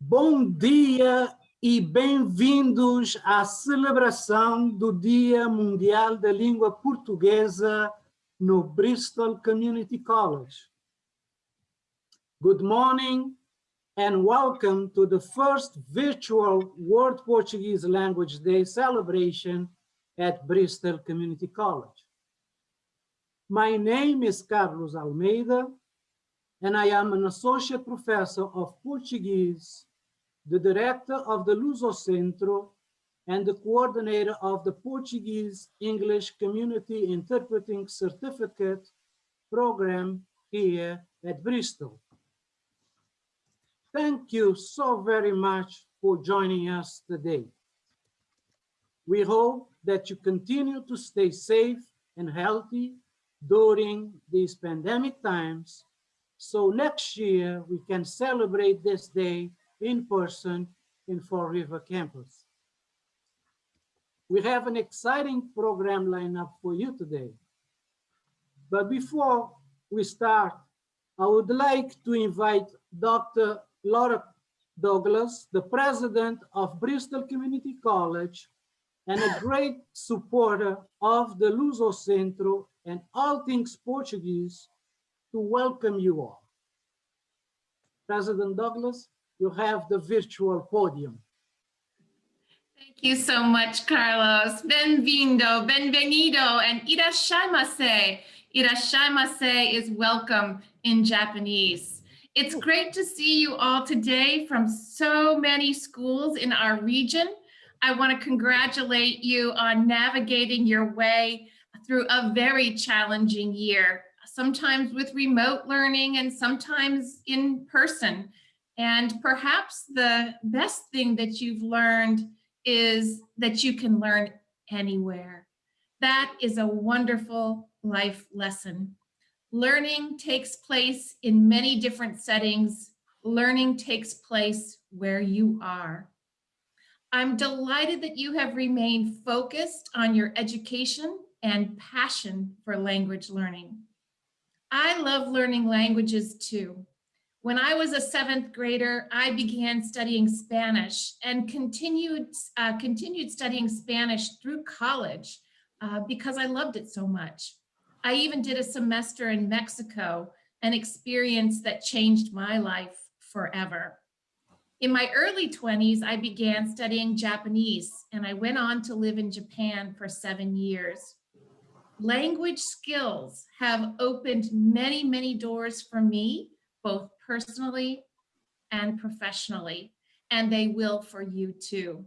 Bom dia e bem-vindos à celebração do Dia Mundial da Língua Portuguesa no Bristol Community College. Good morning and welcome to the first virtual World Portuguese Language Day celebration at Bristol Community College. My name is Carlos Almeida and I am an associate professor of Portuguese the director of the Luso Centro and the coordinator of the Portuguese English Community Interpreting Certificate program here at Bristol. Thank you so very much for joining us today. We hope that you continue to stay safe and healthy during these pandemic times so next year we can celebrate this day in person in Fall River campus. We have an exciting program lineup for you today. But before we start, I would like to invite Dr. Laura Douglas, the president of Bristol Community College and a great supporter of the Luso Centro and all things Portuguese to welcome you all. President Douglas, you have the virtual podium. Thank you so much, Carlos. Benvindo, benvenido, and irashaimase. Irashaimase is welcome in Japanese. It's great to see you all today from so many schools in our region. I want to congratulate you on navigating your way through a very challenging year, sometimes with remote learning and sometimes in person. And perhaps the best thing that you've learned is that you can learn anywhere. That is a wonderful life lesson. Learning takes place in many different settings. Learning takes place where you are. I'm delighted that you have remained focused on your education and passion for language learning. I love learning languages too. When I was a seventh grader, I began studying Spanish and continued, uh, continued studying Spanish through college uh, because I loved it so much. I even did a semester in Mexico, an experience that changed my life forever. In my early 20s, I began studying Japanese and I went on to live in Japan for seven years. Language skills have opened many, many doors for me, both personally and professionally, and they will for you too.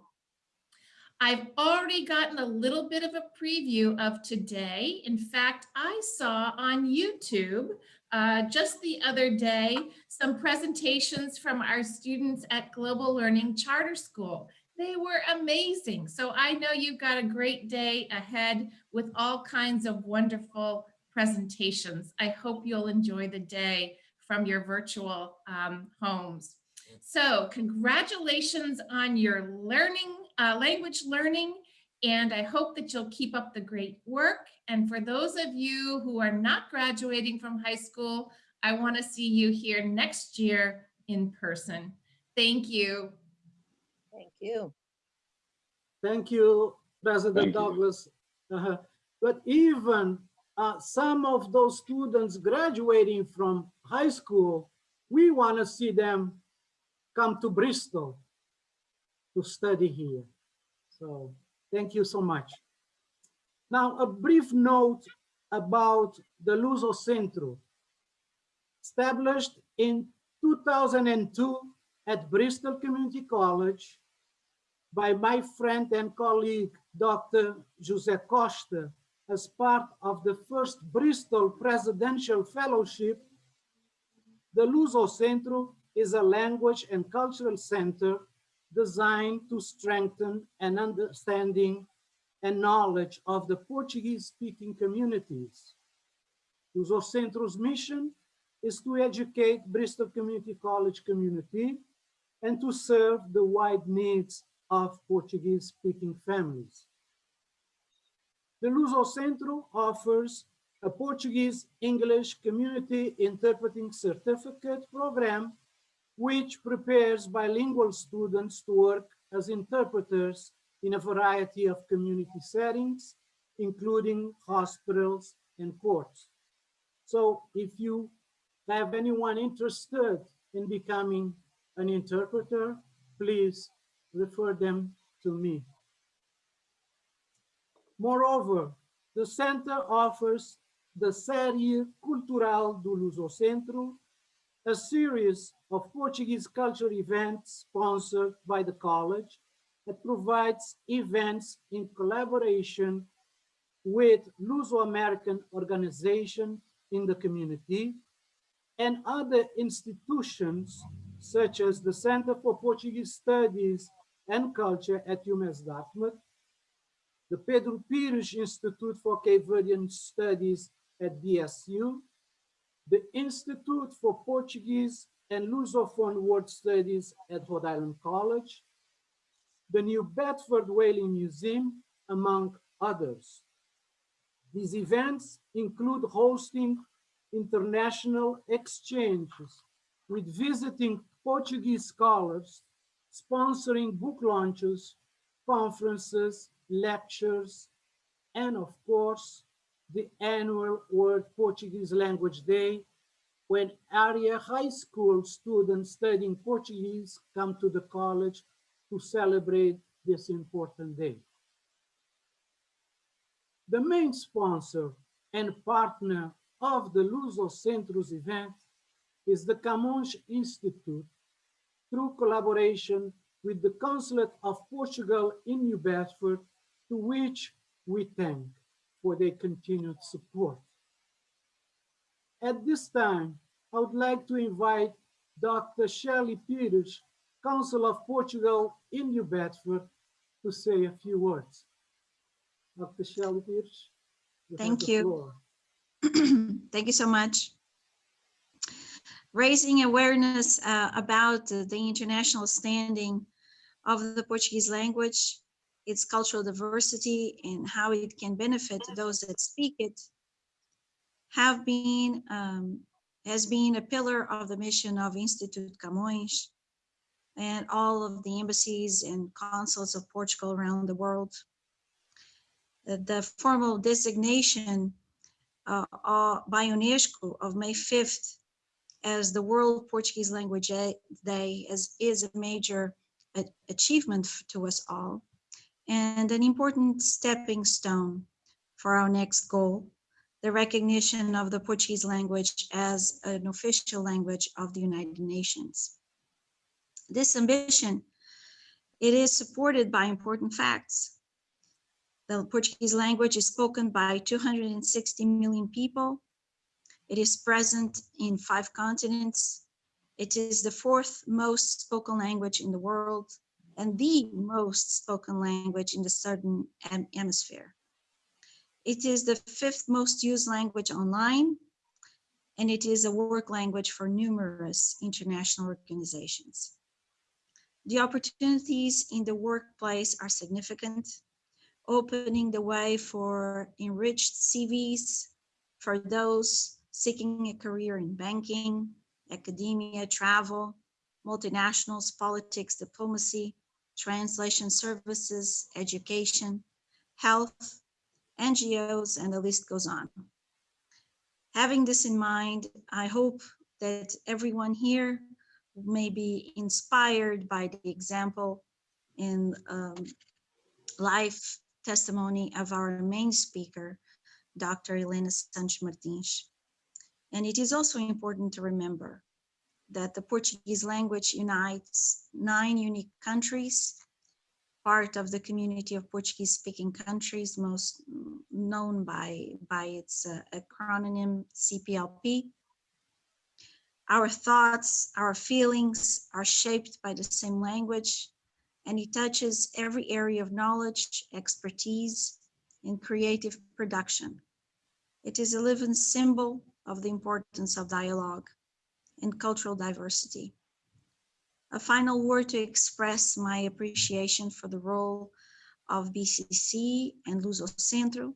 I've already gotten a little bit of a preview of today. In fact, I saw on YouTube uh, just the other day some presentations from our students at Global Learning Charter School. They were amazing. So I know you've got a great day ahead with all kinds of wonderful presentations. I hope you'll enjoy the day from your virtual um, homes. So congratulations on your learning, uh, language learning, and I hope that you'll keep up the great work. And for those of you who are not graduating from high school, I want to see you here next year in person. Thank you. Thank you. Thank you, President Thank you. Douglas. Uh -huh. But even uh, some of those students graduating from high school, we want to see them come to Bristol to study here. So thank you so much. Now, a brief note about the Luso Centro. Established in 2002 at Bristol Community College by my friend and colleague, Dr. José Costa, as part of the first Bristol Presidential Fellowship, the Luso Centro is a language and cultural center designed to strengthen an understanding and knowledge of the Portuguese-speaking communities. Luso Centro's mission is to educate Bristol Community College community and to serve the wide needs of Portuguese-speaking families. The Luso Centro offers a Portuguese English Community Interpreting Certificate program which prepares bilingual students to work as interpreters in a variety of community settings, including hospitals and courts. So if you have anyone interested in becoming an interpreter, please refer them to me. Moreover, the center offers the Série Cultural do Lusocentro, a series of Portuguese cultural events sponsored by the college that provides events in collaboration with Luso-American organizations in the community and other institutions such as the Center for Portuguese Studies and Culture at UMass Dartmouth, the Pedro Pires Institute for Cape Verdean Studies at BSU, the Institute for Portuguese and Lusophone World Studies at Rhode Island College, the New Bedford Whaling Museum, among others. These events include hosting international exchanges with visiting Portuguese scholars, sponsoring book launches, conferences, lectures, and of course, the annual World Portuguese Language Day, when area high school students studying Portuguese come to the college to celebrate this important day. The main sponsor and partner of the Luso Centros event is the Camões Institute through collaboration with the Consulate of Portugal in New Bedford, to which we thank for their continued support. At this time, I would like to invite Dr. Shirley Pires, Council of Portugal in New Bedford, to say a few words. Dr. Shirley Pires. Thank you. Thank you so much. Raising awareness uh, about the international standing of the Portuguese language, its cultural diversity, and how it can benefit those that speak it, have been um, has been a pillar of the mission of Institute Camões and all of the embassies and consulates of Portugal around the world. The, formal designation uh, uh, by UNESCO of May 5th as the World Portuguese Language Day- Day is, is a major achievement to us all and an important stepping stone for our next goal, the recognition of the Portuguese language as an official language of the United Nations. This ambition, it is supported by important facts. The Portuguese language is spoken by 260 million people. It is present in five continents. It is the fourth most spoken language in the world and the most spoken language in the southern hemisphere. It is the fifth most used language online, and it is a work language for numerous international organizations. The opportunities in the workplace are significant opening the way for enriched CVs for those seeking a career in banking, academia, travel, multinationals, politics, diplomacy, translation services, education, health, NGOs, and the list goes on. Having this in mind, I hope that everyone here may be inspired by the example in um, life testimony of our main speaker, Dr. Helena Santos Martins. And it is also important to remember that the Portuguese language unites nine unique countries, part of the community of Portuguese speaking countries, most known by, by its uh, acronym CPLP. Our thoughts, our feelings are shaped by the same language, and it touches every area of knowledge, expertise, and creative production. It is a living symbol of the importance of dialogue and cultural diversity. A final word to express my appreciation for the role of BCC and Luso Centro,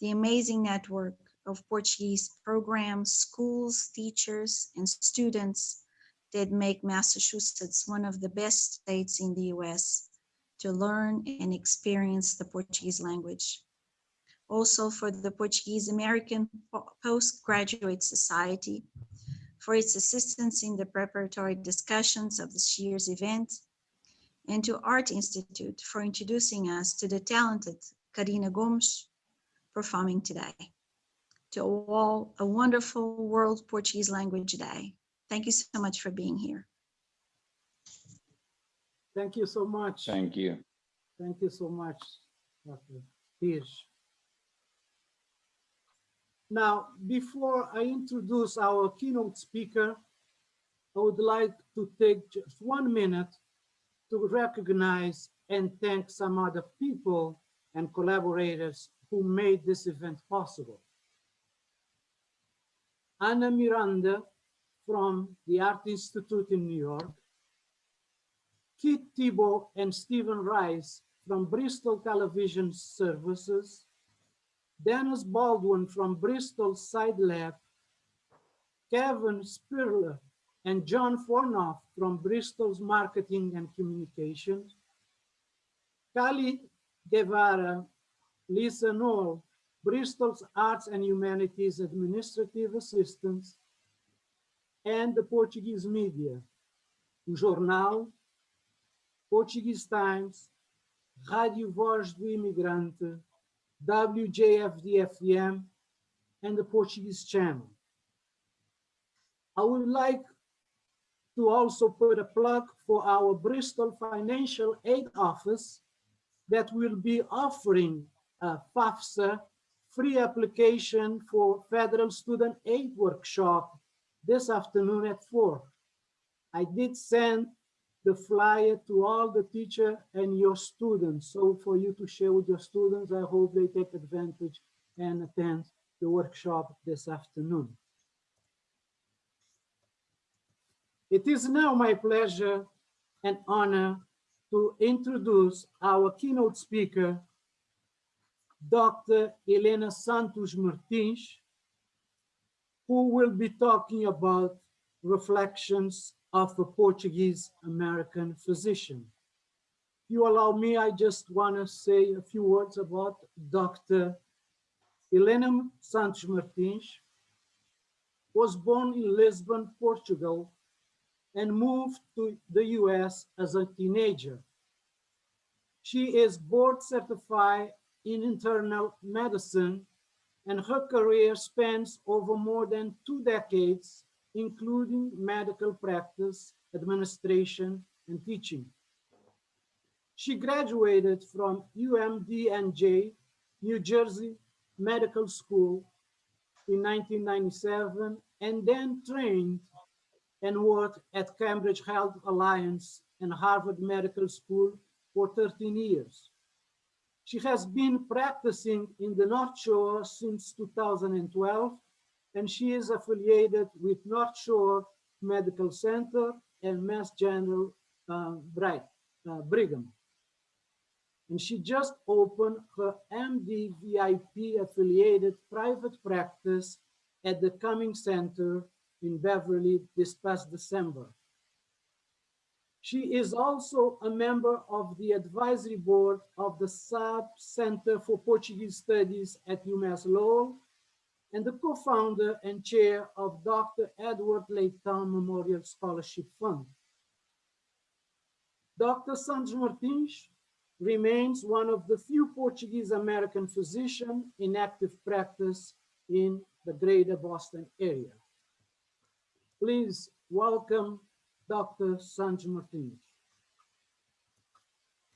the amazing network of Portuguese programs, schools, teachers, and students that make Massachusetts one of the best states in the US to learn and experience the Portuguese language. Also for the Portuguese American Postgraduate Society for its assistance in the preparatory discussions of this year's event, and to Arte Institute for introducing us to the talented Karina Gomes performing today. To all, a wonderful World Portuguese Language Day. Thank you so much for being here. Thank you so much. Thank you. Thank you so much, Dr. Hirsch. Now, before I introduce our keynote speaker, I would like to take just one minute to recognize and thank some other people and collaborators who made this event possible. Anna Miranda from the Arte Institute in New York, Keith Thibault and Stephen Rice from Bristol Television Services, Dennis Baldwin from Bristol Side Lab, Kevin Spirler and John Fornoff from Bristol's Marketing and Communications, Kali Guevara, Lisa Noel, Bristol's Arts and Humanities Administrative Assistants, and the Portuguese media, o Jornal, Portuguese Times, Rádio Voz do Imigrante, WJFD-FM, and the Portuguese Channel. I would like to also put a plug for our Bristol Financial Aid Office that will be offering a FAFSA free application for Federal Student Aid Workshop this afternoon at four. I did send the flyer to all the teacher and your students. So for you to share with your students, I hope they take advantage and attend the workshop this afternoon. It is now my pleasure and honor to introduce our keynote speaker, Dr. Helena Santos Martins, who will be talking about reflections of a Portuguese American physician. If you allow me, I just want to say a few words about Dr. Helena Santos Martins was born in Lisbon, Portugal, and moved to the US as a teenager. She is board certified in internal medicine and her career spans over more than two decades, including medical practice, administration, and teaching. She graduated from UMDNJ, New Jersey Medical School in 1997, and then trained and worked at Cambridge Health Alliance and Harvard Medical School for 13 years. She has been practicing in the North Shore since 2012, and she is affiliated with North Shore Medical Center and Mass General uh, Bright, uh, Brigham. And she just opened her MD VIP affiliated private practice at the Cumming Center in Beverly this past December. She is also a member of the advisory board of the Saab Center for Portuguese Studies at UMass Lowell and the co-founder and chair of Dr. Edward Leitão Memorial Scholarship Fund. Dr. Santos Martins remains one of the few Portuguese American physicians in active practice in the greater Boston area. Please welcome Dr. Santos Martins.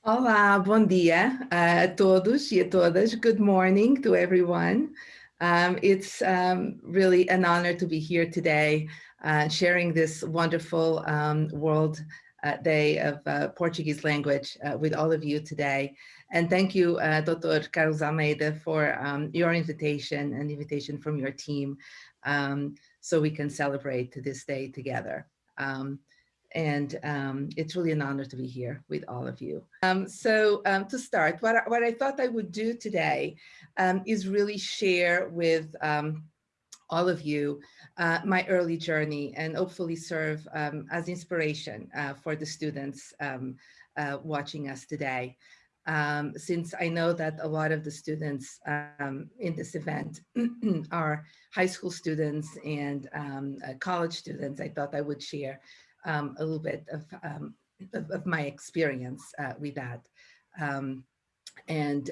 Olá, bom dia uh, a todos e a todas. Good morning to everyone. Um, it's um, really an honor to be here today, uh, sharing this wonderful um, World uh, Day of uh, Portuguese language uh, with all of you today. And thank you, uh, Dr. Carlos Almeida, for um, your invitation and invitation from your team um, so we can celebrate this day together. Um, and um, it's really an honor to be here with all of you. Um, so um, to start, what I, what I thought I would do today um, is really share with um, all of you uh, my early journey and hopefully serve um, as inspiration uh, for the students uh, watching us today. Since I know that a lot of the students in this event are high school students and uh, college students, I thought I would share um, a little bit of, of, of, my experience uh, with that. and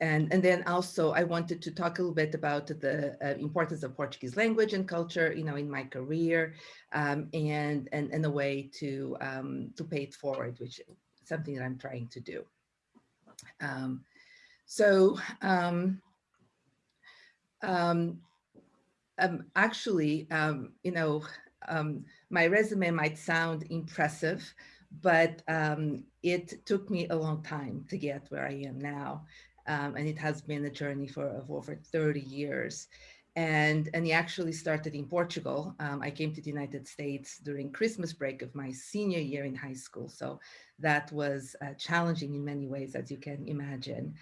and, and then also I wanted to talk a little bit about the uh, importance of Portuguese language and culture, you know, in my career um, and, and, and a way to, um, to pay it forward, which is something that I'm trying to do. Um, so um, um, um, actually, you know, my resume might sound impressive, but it took me a long time to get where I am now um, and it has been a journey for of over 30 years. And, and he actually started in Portugal. Um, I came to the United States during Christmas break of my senior year in high school. So that was uh, challenging in many ways, as you can imagine.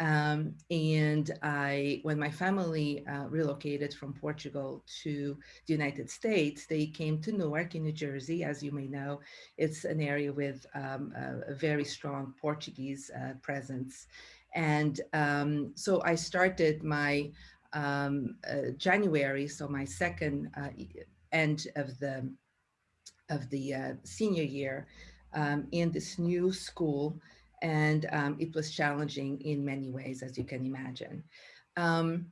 Um, and I, when my family uh, relocated from Portugal to the United States, they came to Newark in New Jersey. As you may know, it's an area with um, a, a, very strong Portuguese uh, presence. And um, so I started my um, uh, January, so my second uh, end of the of the uh, senior year um, in this new school. And um, it was challenging in many ways, as you can imagine. Um,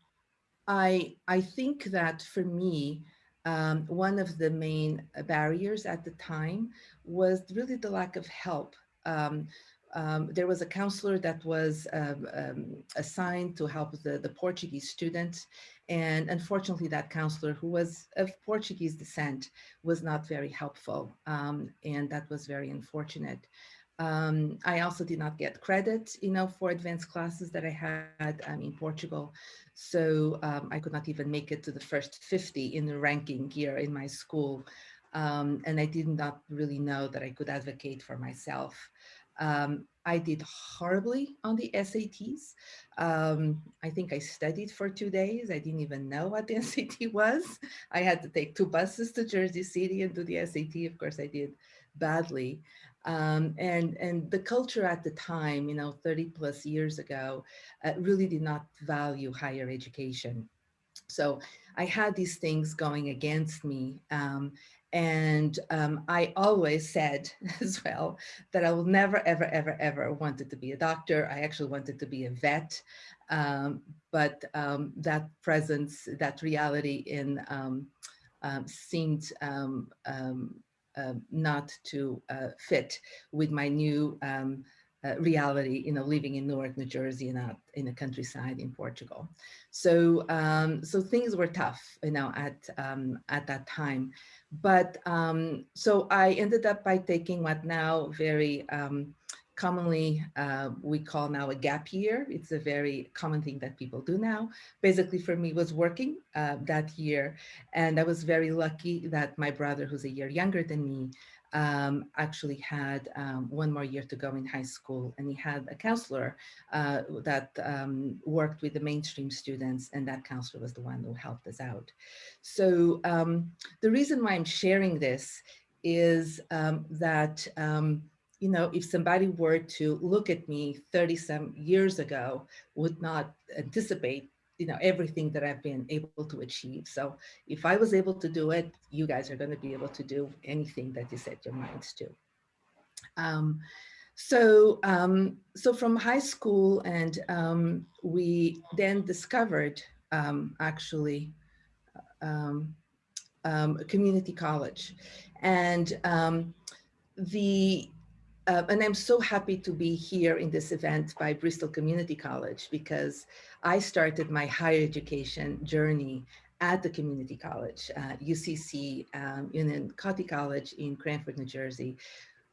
I, I think that for me, um, one of the main barriers at the time was really the lack of help um, um, there was a counselor that was um, assigned to help the, the Portuguese students. And unfortunately, that counselor who was of Portuguese descent was not very helpful. And that was very unfortunate. Um, I also did not get credit, you know, for advanced classes that I had um, in Portugal. So I could not even make it to the first 50 in the ranking here in my school. and I did not really know that I could advocate for myself. Um, I did horribly on the SATs. Um, I think I studied for two days. I didn't even know what the SAT was. I had to take two buses to Jersey City and do the SAT. Of course, I did badly. Um, and, and the culture at the time, you know, 30 plus years ago, uh, really did not value higher education. So I had these things going against me. Um, and um, I always said as well that I will never, ever, ever, ever wanted to be a doctor. I actually wanted to be a vet. Um, but um, that presence, that reality in um, um, seemed um, uh, not to uh, fit with my new uh, reality, you know, living in Newark, New Jersey, and not in the countryside in Portugal. So, um, so things were tough, you know, at um, at that time. But um, so I ended up by taking what now very um, commonly uh, we call now a gap year. It's a very common thing that people do now. Basically, for me, was working uh, that year, and I was very lucky that my brother, who's a year younger than me, um, actually had um, one more year to go in high school and he had a counselor uh, that um, worked with the mainstream students and that counselor was the one who helped us out. So um, the reason why I'm sharing this is um, that um, you know, if somebody were to look at me 30 some years ago, would not anticipate you know, everything that I've been able to achieve. So if I was able to do it, you guys are going to be able to do anything that you set your minds to. Um, so, um, so from high school and um, we then discovered um, actually um, um, community college and the uh, and I'm so happy to be here in this event by Bristol Community College because I started my higher education journey at the community college, uh, UCC, um, in County College in Cranford, New Jersey,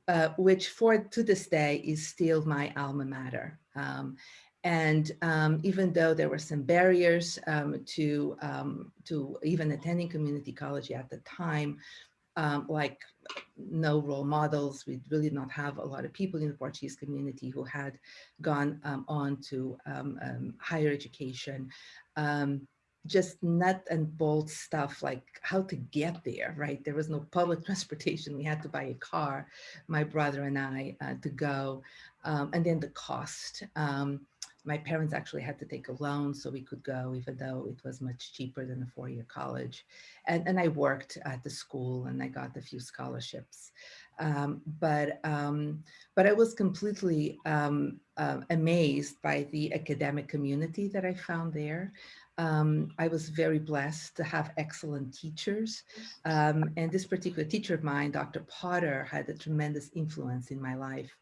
uh, which for to this day is still my alma mater. Um, and um, even though there were some barriers um, to, um, to even attending community college at the time, um, like no role models. We really not have a lot of people in the Portuguese community who had gone um, on to um, um higher education. Um, just nut and bolt stuff like how to get there, right? There was no public transportation. We had to buy a car, my brother and I, uh, to go. Um, and then the cost. My parents actually had to take a loan so we could go, even though it was much cheaper than a four-year college. And, and I worked at the school and I got a few scholarships. Um, but, um, but I was completely um, uh, amazed by the academic community that I found there. Um, I was very blessed to have excellent teachers. Um, and this particular teacher of mine, Dr. Potter, had a tremendous influence in my life.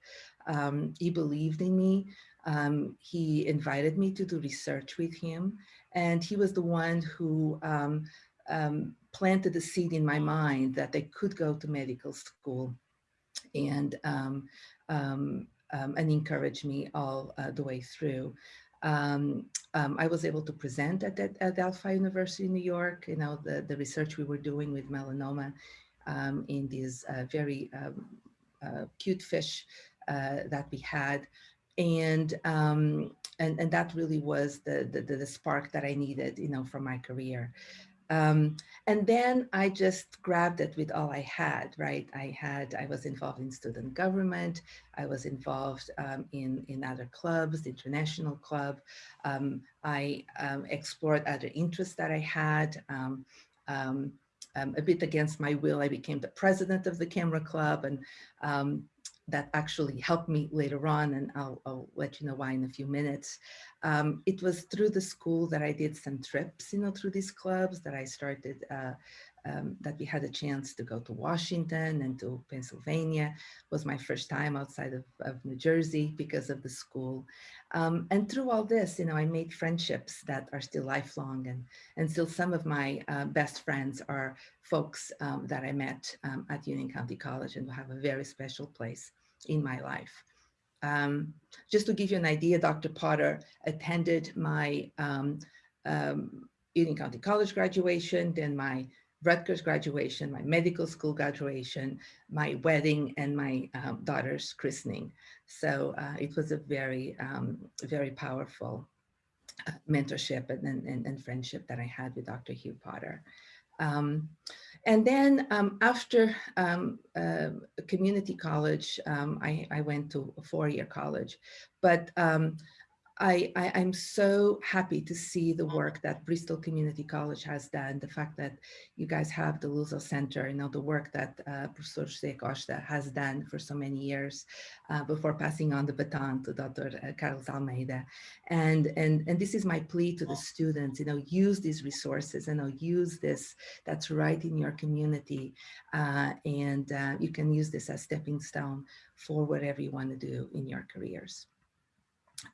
Um, he believed in me. Um, he invited me to do research with him. And he was the one who um, um, planted the seed in my mind that I could go to medical school and, um, um, um, and encouraged me all uh, the way through. I was able to present at, at, at Adelphi University in New York, you know, the, the research we were doing with melanoma in these uh, very uh, cute fish uh, that we had and um, and and that really was the, the the spark that I needed, you know, for my career. Um, and then I just grabbed it with all I had, right? I had, I was involved in student government. I was involved um, in, in other clubs, the international club. Um, I um, explored other interests that I had. Um, um, a bit against my will, I became the president of the camera club and that actually helped me later on, and I'll, I'll, let you know why in a few minutes. Um, it was through the school that I did some trips, you know, through these clubs that I started uh, um, that we had a chance to go to Washington and to Pennsylvania. It was my first time outside of, of New Jersey because of the school. Um, and through all this, you know, I made friendships that are still lifelong and, and still some of my uh, best friends are folks um, that I met um, at Union County College and have a very special place in my life. Um, just to give you an idea, Dr. Potter attended my um, Union County College graduation, then my Rutgers graduation, my medical school graduation, my wedding, and my um, daughter's christening. So uh, it was a very, um, very powerful uh, mentorship and, and, and, friendship that I had with Dr. Hugh Potter. Um, and then um, after um, uh, community college, um, I, I, went to a four-year college, but I, I, am so happy to see the work that Bristol Community College has done, the fact that you guys have the Luso Center, you know, the work that uh, Professor Costa has done for so many years uh, before passing on the baton to Dr. Uh, Carlos Almeida. And, and, and this is my plea to the students, you know, use these resources, you know, use this that's right in your community. Uh, and uh, you can use this as stepping stone for whatever you want to do in your careers.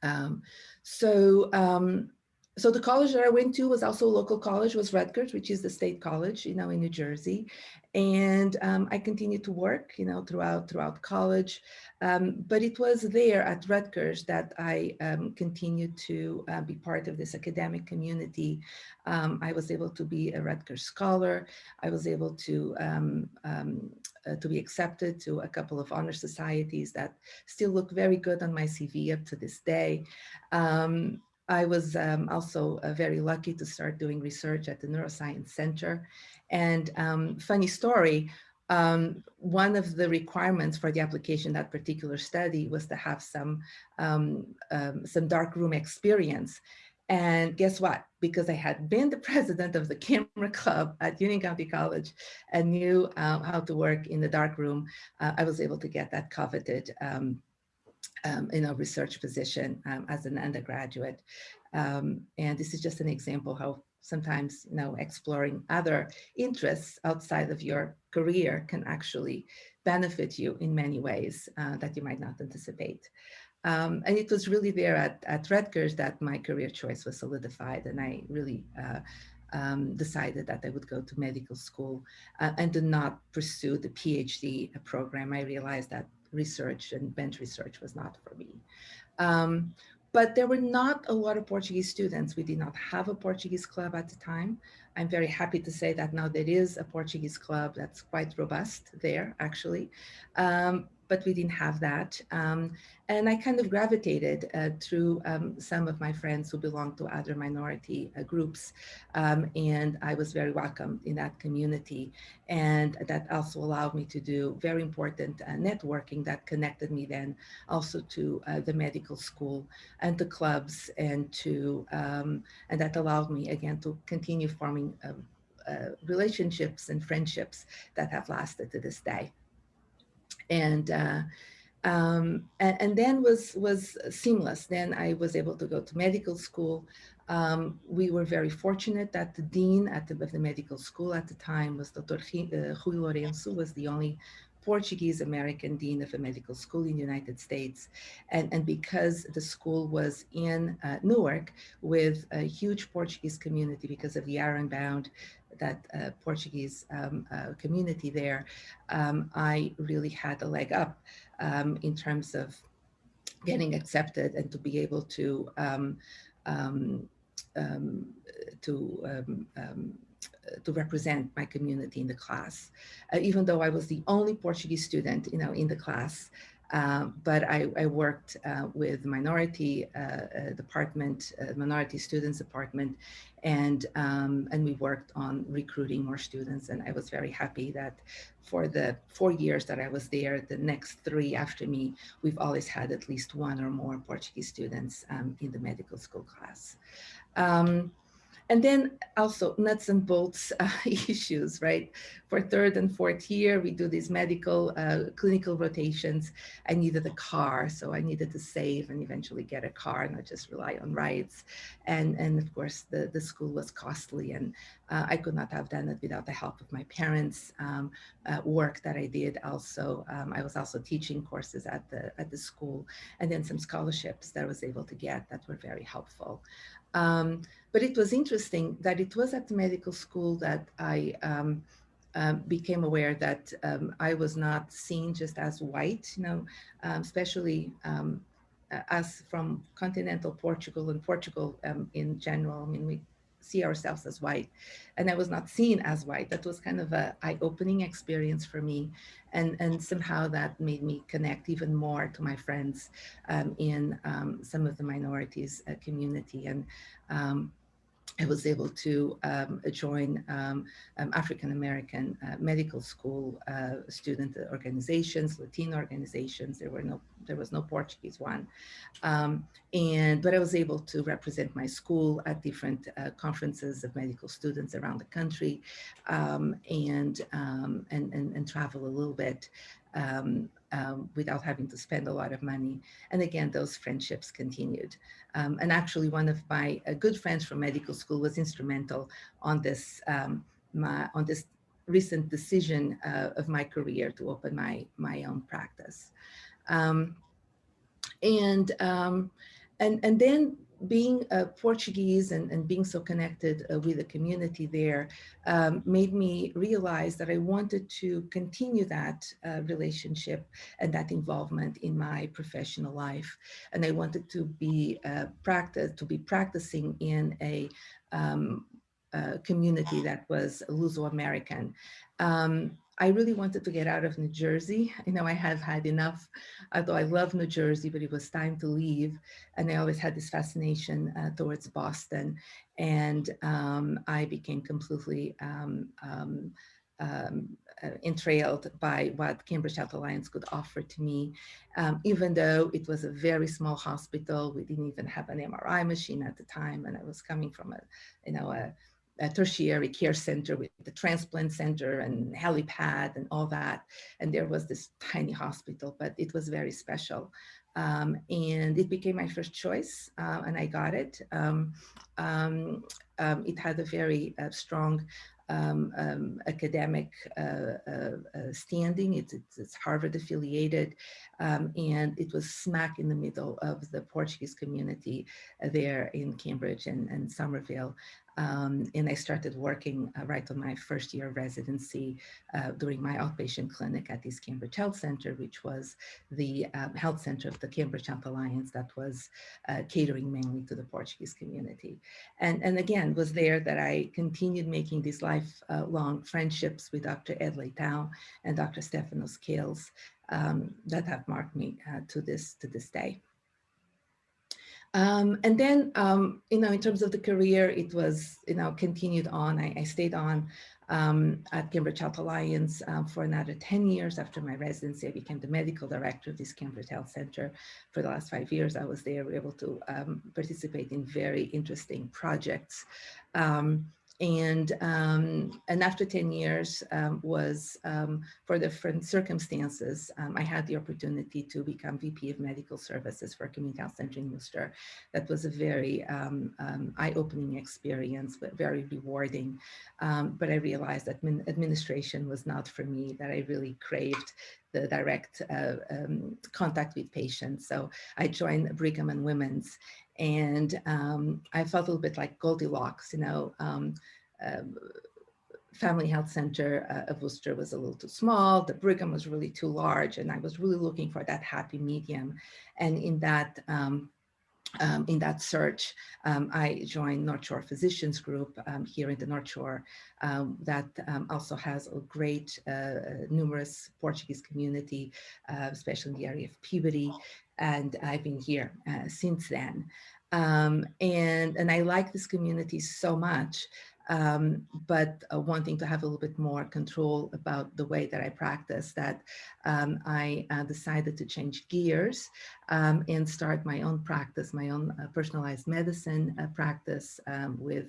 Um, so, um, so the college that I went to was also a local college, was Rutgers, which is the state college, you know, in New Jersey. And um, I continued to work, you know, throughout throughout college. Um, but it was there at Rutgers that I um, continued to uh, be part of this academic community. Um, I was able to be a Rutgers scholar. I was able to um, um, uh, to be accepted to a couple of honor societies that still look very good on my CV up to this day. Um, I was um, also uh, very lucky to start doing research at the Neuroscience Center. And um, funny story, um, one of the requirements for the application that particular study was to have some, um, um, some dark room experience. And guess what? Because I had been the president of the camera club at Union County College and knew uh, how to work in the dark room, uh, I was able to get that coveted um, um, in a research position um, as an undergraduate. Um, and this is just an example how sometimes, you know, exploring other interests outside of your career can actually benefit you in many ways uh, that you might not anticipate. Um, and it was really there at, at Rutgers that my career choice was solidified and I really uh, um, decided that I would go to medical school uh, and did not pursue the PhD program. I realized that research and bench research was not for me. Um, but there were not a lot of Portuguese students. We did not have a Portuguese club at the time. I'm very happy to say that now there is a Portuguese club that's quite robust there, actually. Um, but we didn't have that. Um, and I kind of gravitated uh, through um, some of my friends who belong to other minority uh, groups. Um, and I was very welcome in that community. And that also allowed me to do very important uh, networking that connected me then also to uh, the medical school and the clubs and to, um, and that allowed me again to continue forming um, uh, relationships and friendships that have lasted to this day. And uh, um, and, and, then was was seamless. Then I was able to go to medical school. Um, we were very fortunate that the dean at the, of the medical school at the time was Dr. Uh, Rui Lourenço, was the only Portuguese American Dean of a medical school in the United States. And, and because the school was in uh, Newark with a huge Portuguese community because of the Ironbound, that uh, Portuguese um, uh, community there, um, I really had a leg up um, in terms of getting accepted and to be able to um, um, to to represent my community in the class. Uh, even though I was the only Portuguese student, you know, in the class, uh, but I, I worked uh, with minority uh, uh department, uh, minority students department, and um, and we worked on recruiting more students. And I was very happy that for the four years that I was there, the next three after me, we've always had at least one or more Portuguese students um, in the medical school class. Um, and then also nuts and bolts uh, issues, right? For third and fourth year, we do these medical uh, clinical rotations. I needed a car, so I needed to save and eventually get a car, not just rely on rides. And, and of course, the, the school was costly and uh, I could not have done it without the help of my parents' um, uh, work that I did also. Um, I was also teaching courses at the, at the school and then some scholarships that I was able to get that were very helpful. Um, but it was interesting that it was at the medical school that I um, um, became aware that um, I was not seen just as white, you know, um, especially um, us from continental Portugal and Portugal um, in general. I mean, we see ourselves as white and I was not seen as white. That was kind of a eye-opening experience for me. And, and somehow that made me connect even more to my friends um, in um, some of the minorities uh, community. And um, I was able to um, join um, um, African American uh, medical school uh, student organizations, Latino organizations. There were no, there was no Portuguese one, um, and but I was able to represent my school at different uh, conferences of medical students around the country, um, and, um, and and and travel a little bit um, um, without having to spend a lot of money. And again, those friendships continued. Um, and actually one of my uh, good friends from medical school was instrumental on this, um, my, on this recent decision uh, of my career to open my, my own practice. Um, and, um, and, and then being a Portuguese and, and being so connected uh, with the community there um, made me realize that I wanted to continue that uh, relationship and that involvement in my professional life. And I wanted to be uh, practice to be practicing in a um, community that was Luso-American. Um, I really wanted to get out of New Jersey. You know, I have had enough, although I love New Jersey, but it was time to leave. And I always had this fascination uh, towards Boston. And um, I became completely um, um, um uh, entrailed by what Cambridge Health Alliance could offer to me. Um, even though it was a very small hospital, we didn't even have an MRI machine at the time. And I was coming from a, you know, a a tertiary care center with the transplant center and helipad and all that. And there was this tiny hospital, but it was very special. Um, and it became my first choice uh, and I got it. Um, um, um it had a very uh, strong um, um, academic uh, uh, uh, standing. It's, it's, it's, Harvard affiliated, and it was smack in the middle of the Portuguese community there in Cambridge and, and Somerville. Um, and I started working uh, right on my first year of residency uh, during my outpatient clinic at East Cambridge Health Center, which was the um, health center of the Cambridge Health Alliance that was uh, catering mainly to the Portuguese community. And, and again, was there that I continued making these lifelong friendships with Dr. Ed Leitão and Dr. Stephanos Scales um, that have marked me uh, to this to this day. Um, and then, um, you know, in terms of the career, it was, you know, continued on. I, I stayed on um, at Cambridge Health Alliance um, for another 10 years after my residency. I became the medical director of this Cambridge Health Center. For the last five years, I was there able to um, participate in very interesting projects. Um, and um, and after 10 years um, was um, for different circumstances um, I had the opportunity to become VP of Medical Services for Community Health Center in Worcester. That was a very um, um, eye-opening experience, but very rewarding. but I realized that administration was not for me. That I really craved the direct uh, contact with patients. So I joined Brigham and Women's and um, I felt a little bit like Goldilocks, you know, um, uh, Family Health Center uh, of Worcester was a little too small, the Brigham was really too large, and I was really looking for that happy medium. And in that, um, um, in that search, um, I joined North Shore Physicians Group um, here in the North Shore um, that um, also has a great, uh, uh, numerous Portuguese community, uh, especially in the area of Peabody and I've been here uh, since then. Um, and, and I like this community so much, um, but uh, wanting to have a little bit more control about the way that I practice that um, I uh, decided to change gears um, and start my own practice, my own uh, personalized medicine uh, practice um, with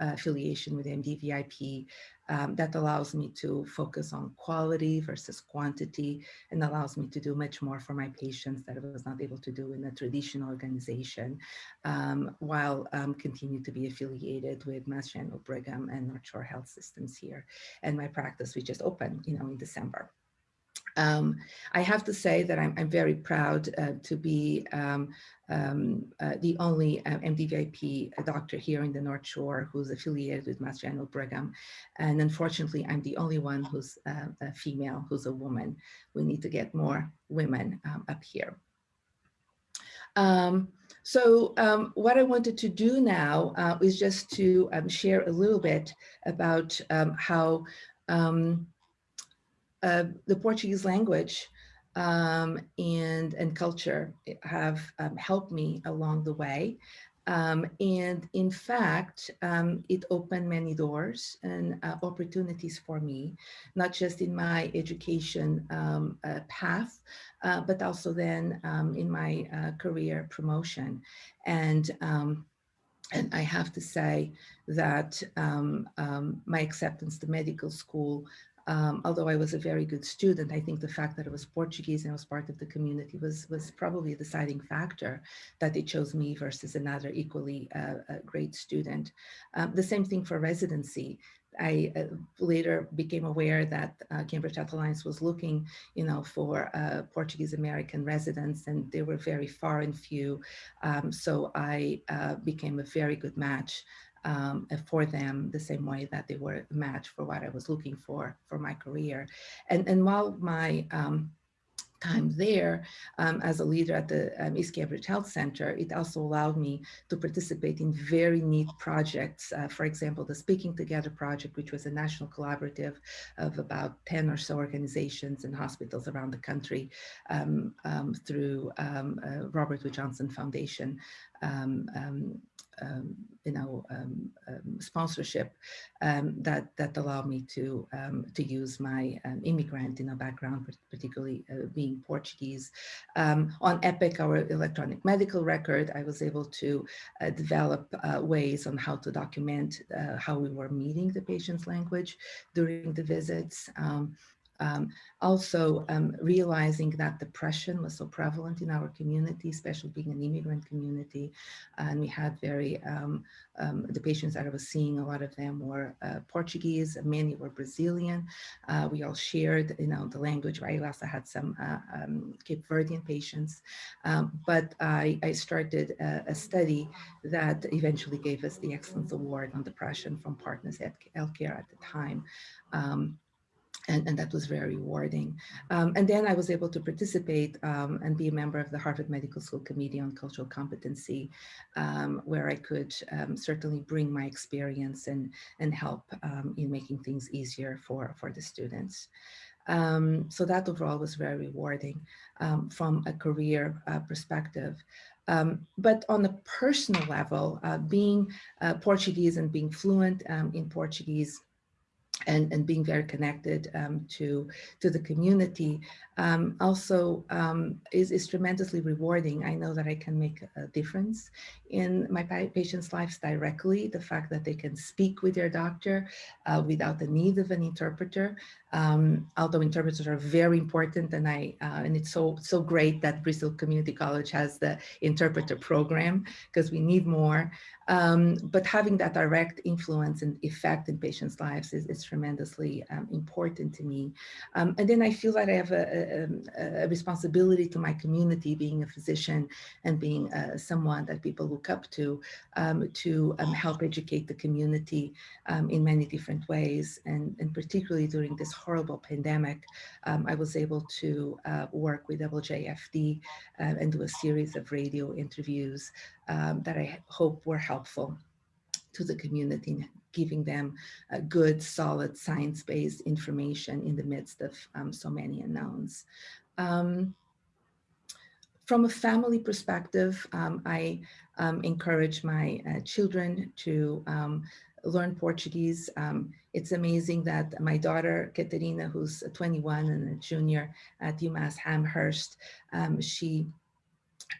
uh, affiliation with MDVIP um, that allows me to focus on quality versus quantity and allows me to do much more for my patients that I was not able to do in a traditional organization um, while um, continue to be affiliated with Mass General Brigham and North Shore Health Systems here. And my practice, we just opened, you know, in December. Um, I have to say that I'm, I'm very proud uh, to be um, um, uh, the only uh, MDVIP doctor here in the North Shore who's affiliated with Mass General Brigham. And unfortunately, I'm the only one who's uh, a female, who's a woman. We need to get more women um, up here. Um, so um, what I wanted to do now uh, is just to um, share a little bit about um, how um, uh, the Portuguese language um, and, and culture have um, helped me along the way. Um, and in fact, um, it opened many doors and uh, opportunities for me, not just in my education um, uh, path, uh, but also then in my uh, career promotion. And and I have to say that um, um, my acceptance to medical school um, although I was a very good student, I think the fact that I was Portuguese and I was part of the community was, was probably a deciding factor that they chose me versus another equally uh, great student. Um, the same thing for residency. I uh, later became aware that uh, Cambridge Health Alliance was looking, you know, for uh, Portuguese American residents, and they were very far and few. Um, so I uh, became a very good match um, for them the same way that they were a match for what I was looking for for my career. And, and while my um, time there um, as a leader at the um, East Cambridge Health Center, it also allowed me to participate in very neat projects. Uh, for example, the Speaking Together project, which was a national collaborative of about 10 or so organizations and hospitals around the country um, um through um, uh, Robert Wood Johnson Foundation um, um, you know, um, um, sponsorship um, that that allow me to um, to use my um, immigrant, you know, background, particularly uh, being Portuguese. on EPIC, our electronic medical record, I was able to uh, develop uh, ways on how to document uh, how we were meeting the patient's language during the visits. Um, also um, realizing that depression was so prevalent in our community, especially being an immigrant community. And we had very, um, um, the patients that I was seeing, a lot of them were uh, Portuguese, many were Brazilian. Uh, we all shared, you know, the language, right? I also had some uh, um, Cape Verdean patients. Um, but I, I started a, a, study that eventually gave us the Excellence Award on Depression from Partners at Healthcare at the time. Um, and, and that was very rewarding. Um, and then I was able to participate um, and be a member of the Harvard Medical School Committee on Cultural Competency, um, where I could um, certainly bring my experience and, and help um, in making things easier for, for the students. Um, so that overall was very rewarding from a career uh, perspective. Um, but on a personal level, uh, being uh, Portuguese and being fluent um, in Portuguese and, and being very connected um, to, to the community um, also um, is, is tremendously rewarding. I know that I can make a difference in my patients' lives directly. The fact that they can speak with their doctor uh, without the need of an interpreter, um, although interpreters are very important and I uh, and it's so so great that Bristol Community College has the interpreter program because we need more. Um, but having that direct influence and effect in patients' lives is, is tremendously um, important to me. Um, and then I feel that I have a, a, a, responsibility to my community, being a physician and being uh, someone that people look up to, um, to um, help educate the community um, in many different ways. And, and particularly during this horrible pandemic, I was able to uh, work with WJFD uh, and do a series of radio interviews um, that I hope were helpful to the community, giving them a good, solid, science-based information in the midst of um, so many unknowns. Um, from a family perspective, um, I um, encourage my uh, children to um, learn Portuguese. Um, it's amazing that my daughter, Katerina, who's 21 and a junior at UMass Amherst, she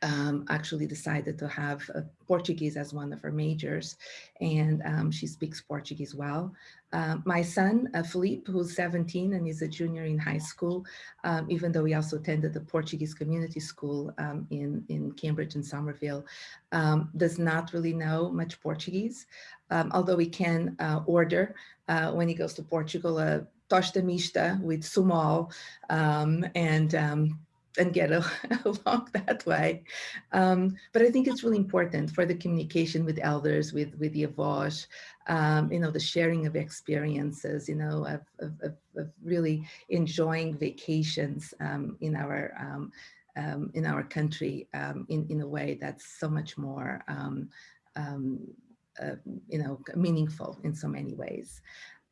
um, actually decided to have uh, Portuguese as one of her majors, and um, she speaks Portuguese well. Uh, my son, uh, Felipe, who's 17 and is a junior in high school, um, even though he also attended the Portuguese community school um, in, in Cambridge and Somerville, um, does not really know much Portuguese, um, although he can uh, order uh, when he goes to Portugal a tosta mista with Sumol and and get along that way. Um, but I think it's really important for the communication with elders, with, with the avos, um, you know, the sharing of experiences, you know, of, of, of really enjoying vacations um, in our um, um, in our country um, in, in a way that's so much more, uh, you know, meaningful in so many ways.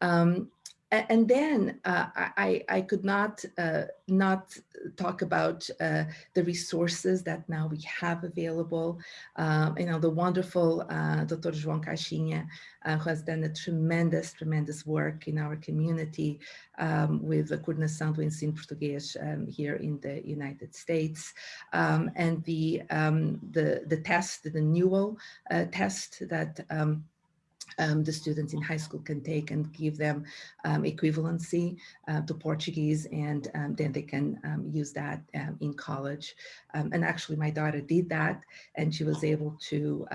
Um, and then uh, I, I could not uh, not talk about uh, the resources that now we have available. Um, you know, the wonderful uh, Dr. João Caixinha, uh, who has done a tremendous, tremendous work in our community um, with the coordenação do ensino português um, here in the United States. Um, and the, um, the, the test, the NEWL uh, test that um, the students in high school can take and give them um, equivalency uh, to Portuguese and um, then they can um, use that um, in college. And actually my daughter did that and she was able to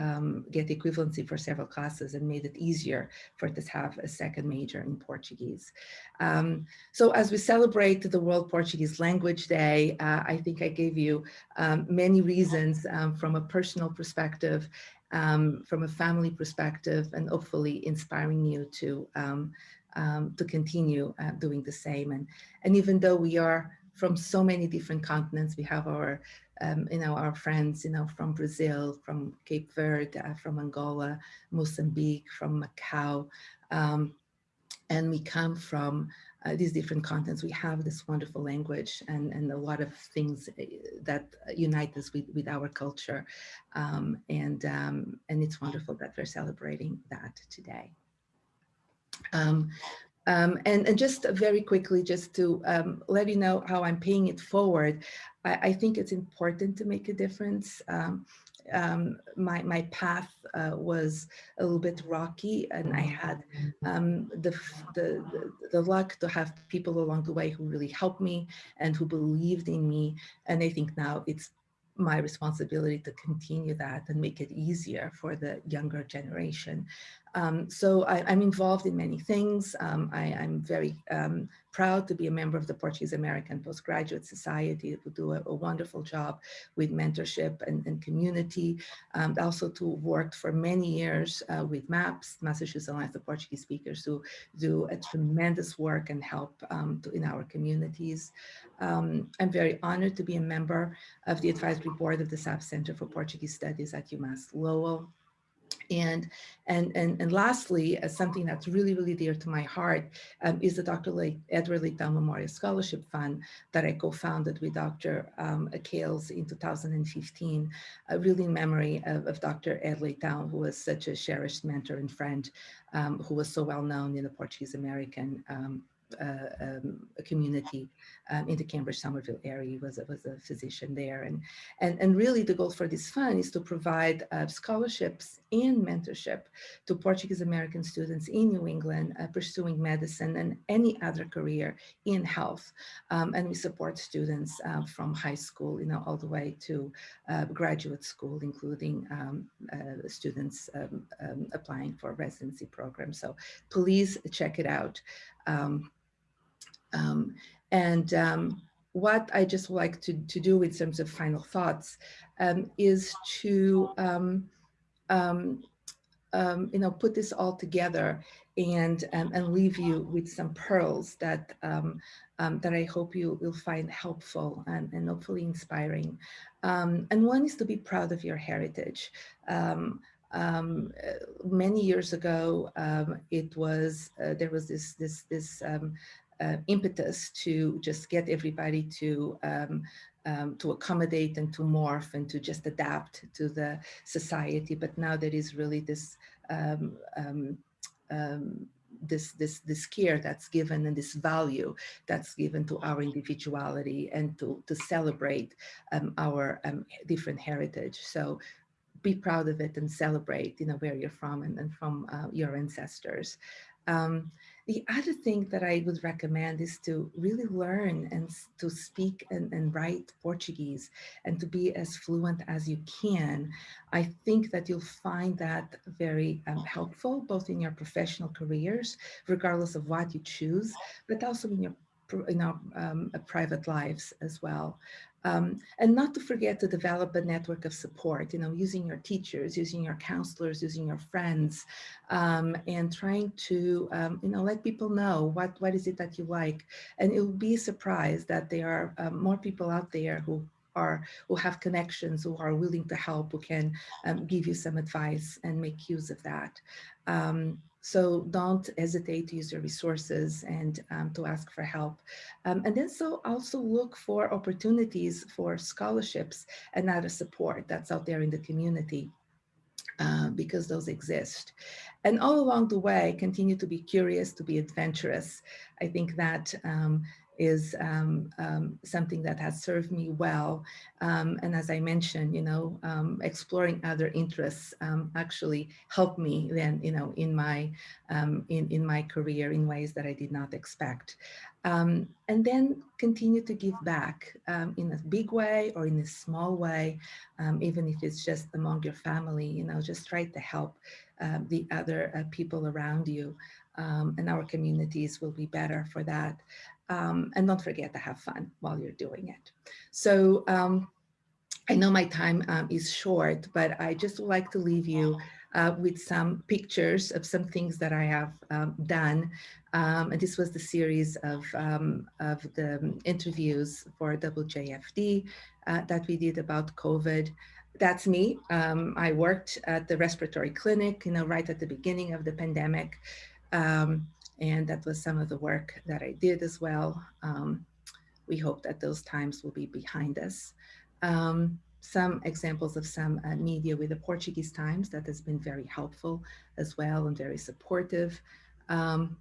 get equivalency for several classes and made it easier for her to have a second major in Portuguese. so as we celebrate the World Portuguese Language Day, uh, I think I gave you many reasons from a personal perspective um, from a family perspective and hopefully inspiring you to um, um, to continue uh, doing the same. And, and even though we are from so many different continents, we have our, um, you know, our friends, you know, from Brazil, from Cape Verde, uh, from Angola, Mozambique, from Macau, um, and we come from uh, these different continents, we have this wonderful language and, and a lot of things eh, that unite us with, with our culture. Um, and, um, and it's wonderful that we're celebrating that today. Um, um, and, and, just very quickly, just to um, let you know how I'm paying it forward, I, I, think it's important to make a difference. Um, um, my, my path uh, was a little bit rocky and I had um, the, the, the, the luck to have people along the way who really helped me and who believed in me. And I think now it's my responsibility to continue that and make it easier for the younger generation. Um, so I, am involved in many things. Um, I, am very um, proud to be a member of the Portuguese American Postgraduate Society who do a, a wonderful job with mentorship and, and community. Um, also to work for many years uh, with MAPS, Massachusetts Alliance of Portuguese Speakers, who do a tremendous work and help um, to, in our communities. Um, I'm very honored to be a member of the advisory board of the Saab Center for Portuguese Studies at UMass Lowell. And, and, and, and lastly, uh, something that's really, really dear to my heart um, is the Dr. Le Edward Leitão Memorial Scholarship Fund that I co-founded with Dr. Um, Kales in 2015, uh, really in memory of, of Dr. Ed Leitão, who was such a cherished mentor and friend, um, who was so well known in the Portuguese American um, um, a community um, in the Cambridge Somerville area. He was, was a physician there. And, and, and really the goal for this fund is to provide uh, scholarships and mentorship to Portuguese American students in New England uh, pursuing medicine and any other career in health. Um, and we support students uh, from high school, you know, all the way to uh, graduate school, including um, uh, students um, um, applying for residency programs. So please check it out. Um, um, and um, what I just like to, to do in terms of final thoughts um, is to, um, um, you know, put this all together and, and leave you with some pearls that, that I hope you will find helpful and, and hopefully inspiring. and one is to be proud of your heritage. Um, many years ago, um, it was uh, there was this this this um, uh, impetus to just get everybody to um, um, to accommodate and to morph and to just adapt to the society. But now there is really this um, um, um this this this care that's given and this value that's given to our individuality and to to celebrate um, our different heritage. So be proud of it and celebrate, you know, where you're from and, and from uh, your ancestors. Um, the other thing that I would recommend is to really learn and to speak and, and write Portuguese and to be as fluent as you can. I think that you'll find that very um, helpful, both in your professional careers, regardless of what you choose, but also in your in our um, private lives as well. Um, and not to forget to develop a network of support, you know, using your teachers, using your counselors, using your friends, um, and trying to, um, you know, let people know what, what is it that you like. And you'll be surprised that there are um, more people out there who are who have connections, who are willing to help, who can um, give you some advice and make use of that. So don't hesitate to use your resources and um, to ask for help. Um, and then so also look for opportunities for scholarships and other support that's out there in the community. Uh, because those exist. And all along the way, continue to be curious, to be adventurous. I think that um, is um, um, something that has served me well. Um, and as I mentioned, you know, um, exploring other interests um, actually helped me then, you know, in my um, in in my career in ways that I did not expect. and then continue to give back in a big way or in a small way, even if it's just among your family. You know, just try to help the other uh, people around you. Um, and our communities will be better for that. Um, and don't forget to have fun while you're doing it. So um, I know my time um, is short, but I just would like to leave you uh, with some pictures of some things that I have um, done. Um, and this was the series of, um, of the interviews for WJFD uh, that we did about COVID. That's me. I worked at the respiratory clinic, you know, right at the beginning of the pandemic. And that was some of the work that I did as well. Um, we hope that those times will be behind us. Um, some examples of some uh, media with the Portuguese Times that has been very helpful as well and very supportive. Um,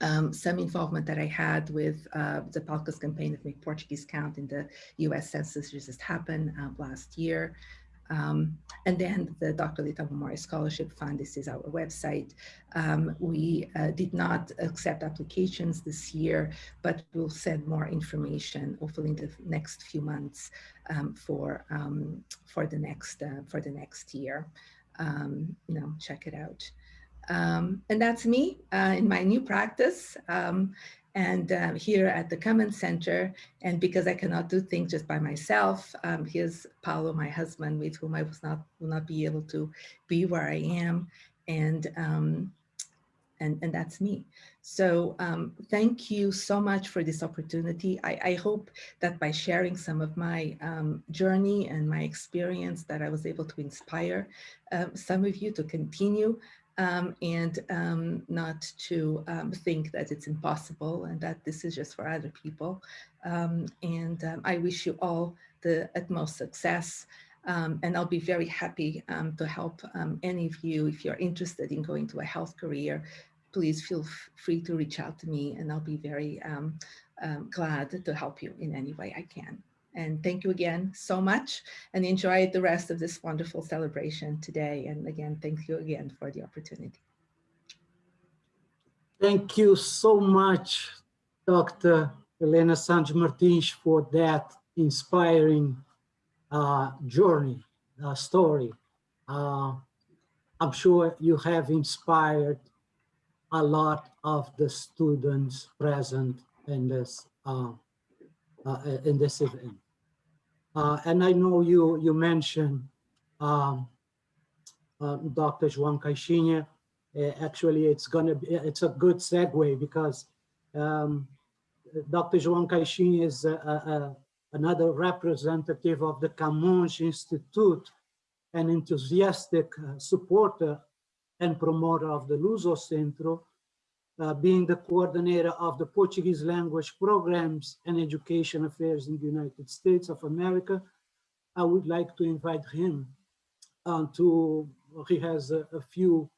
um, some involvement that I had with uh, the PALCUS campaign of Make Portuguese Count in the US Census just happened uh, last year. Um, and then the Dr. Leitão Memorial Scholarship Fund, this is our website. Um, we uh, did not accept applications this year, but we'll send more information hopefully in the next few months um, for, um, for, the next, uh, for the next year. Um, you know, check it out. Um, and that's me uh, in my new practice. Um, and uh, here at the Common Center. And because I cannot do things just by myself, um, here's Paulo, my husband, with whom I was not will not be able to be where I am, and um, and and that's me. So um, thank you so much for this opportunity. I, I hope that by sharing some of my um, journey and my experience, that I was able to inspire uh, some of you to continue um, and um, not to um, think that it's impossible and that this is just for other people. Um, and um, I wish you all the utmost success. Um, and I'll be very happy to help any of you if you're interested in going to a health career. Please feel free to reach out to me and I'll be very glad to help you in any way I can. And thank you again so much and enjoy the rest of this wonderful celebration today. And again, thank you again for the opportunity. Thank you so much, Dr. Helena Santos Martins, for that inspiring uh, journey, uh, story. Uh, I'm sure you have inspired a lot of the students present in this uh, uh, in this event. Uh, and I know you you mentioned um, uh, Dr. Juan Caixinha. Uh, actually, it's gonna be it's a good segue because um, Dr. Juan Caixinha is a, a, another representative of the Camões Institute, an enthusiastic uh, supporter and promoter of the Luso Centro, uh, being the coordinator of the Portuguese language programs and education affairs in the United States of America. I would like to invite him uh, to, he has a, a, few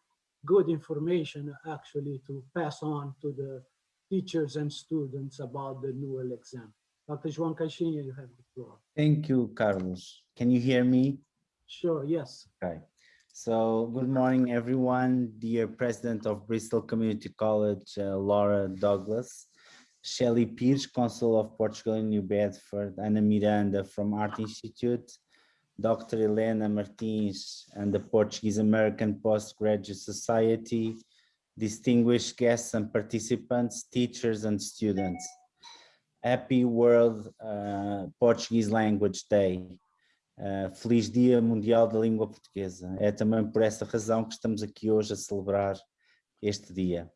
good information actually to pass on to the teachers and students about the NEWL exam. Dr. João Caixinha, you have the floor. Thank you, Carlos. Can you hear me? Sure, yes. Okay. So good morning, everyone. Dear President of Bristol Community College, uh, Laura Douglas, Shelley Pires, Consul of Portugal in New Bedford, Ana Miranda from Arte Institute, Dr. Helena Martins and the Portuguese American Postgraduate Society, distinguished guests and participants, teachers and students. Happy World uh, Portuguese Language Day. Uh, feliz Dia Mundial da Língua Portuguesa. É também por essa razão que estamos aqui hoje a celebrar este dia.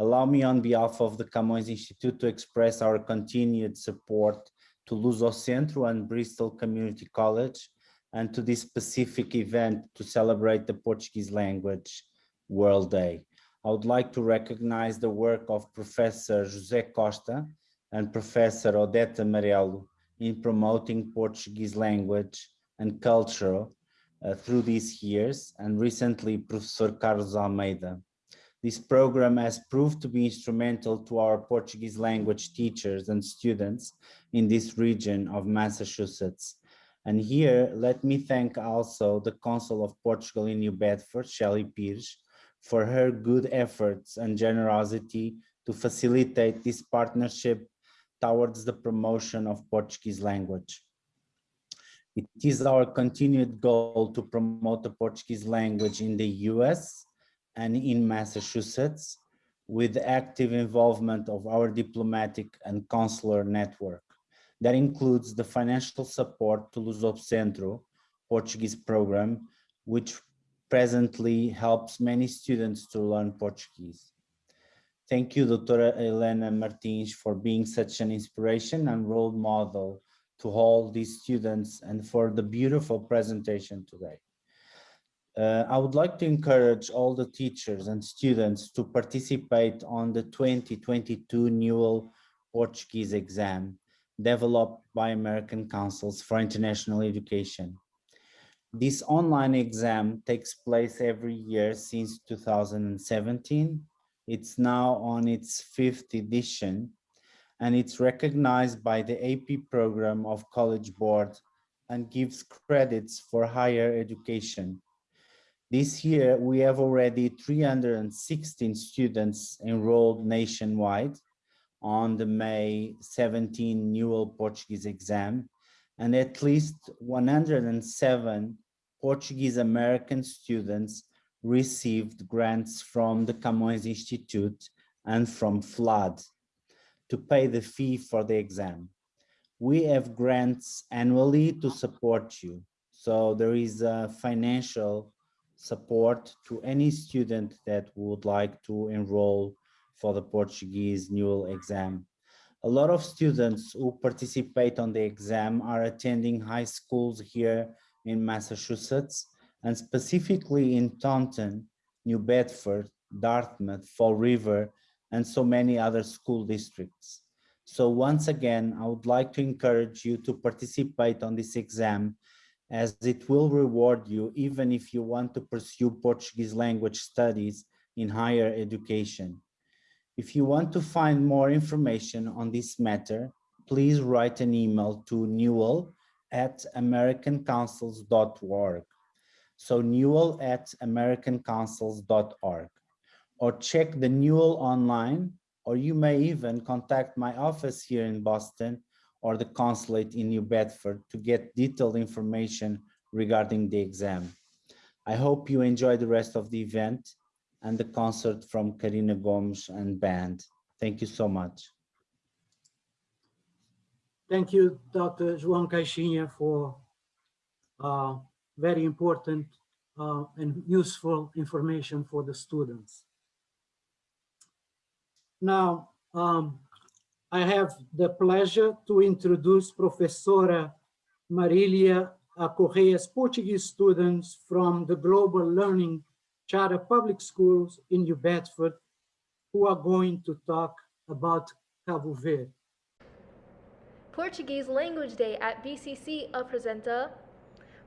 Allow me on behalf of the Camões Institute to express our continued support to Luso Centro and Bristol Community College and to this specific event to celebrate the Portuguese Language World Day. I would like to recognize the work of Professor José Costa and Professor Odete Amarelo in promoting Portuguese language and culture uh, through these years and recently Professor Carlos Almeida. This program has proved to be instrumental to our Portuguese language teachers and students in this region of Massachusetts. And here, let me thank also the Consul of Portugal in New Bedford, Shelley Pires, for her good efforts and generosity to facilitate this partnership towards the promotion of Portuguese language. It is our continued goal to promote the Portuguese language in the US and in Massachusetts with active involvement of our diplomatic and consular network. That includes the financial support to Lusocentro Portuguese program, which presently helps many students to learn Portuguese. Thank you, Dr. Helena Martins, for being such an inspiration and role model to all these students and for the beautiful presentation today. Uh, I would like to encourage all the teachers and students to participate on the 2022 NEWL Portuguese exam developed by American Councils for International Education. This online exam takes place every year since 2017. It's now on its fifth edition and it's recognized by the AP program of College Board and gives credits for higher education. This year, we have already 316 students enrolled nationwide on the May 17 NEWL Portuguese exam, and at least 107 Portuguese American students received grants from the Camões Institute and from FLAD to pay the fee for the exam. We have grants annually to support you. So there is a financial support to any student that would like to enroll for the Portuguese NEWL exam. A lot of students who participate on the exam are attending high schools here in Massachusetts and specifically in Taunton, New Bedford, Dartmouth, Fall River, and so many other school districts. So once again, I would like to encourage you to participate on this exam as it will reward you even if you want to pursue Portuguese language studies in higher education. If you want to find more information on this matter, please write an email to newl at americancouncils.org. So newl at americancouncils.org or check the NEWL online, or you may even contact my office here in Boston or the consulate in New Bedford to get detailed information regarding the exam. I hope you enjoy the rest of the event and the concert from Karina Gomes and band. Thank you so much. Thank you, Dr. João Caixinha, for uh, very important uh, and useful information for the students. Now, um, I have the pleasure to introduce Professora Marilia Correia's Portuguese students from the Global Learning Charter Public Schools in New Bedford, who are going to talk about Cabo Verde. Portuguese Language Day at BCC apresenta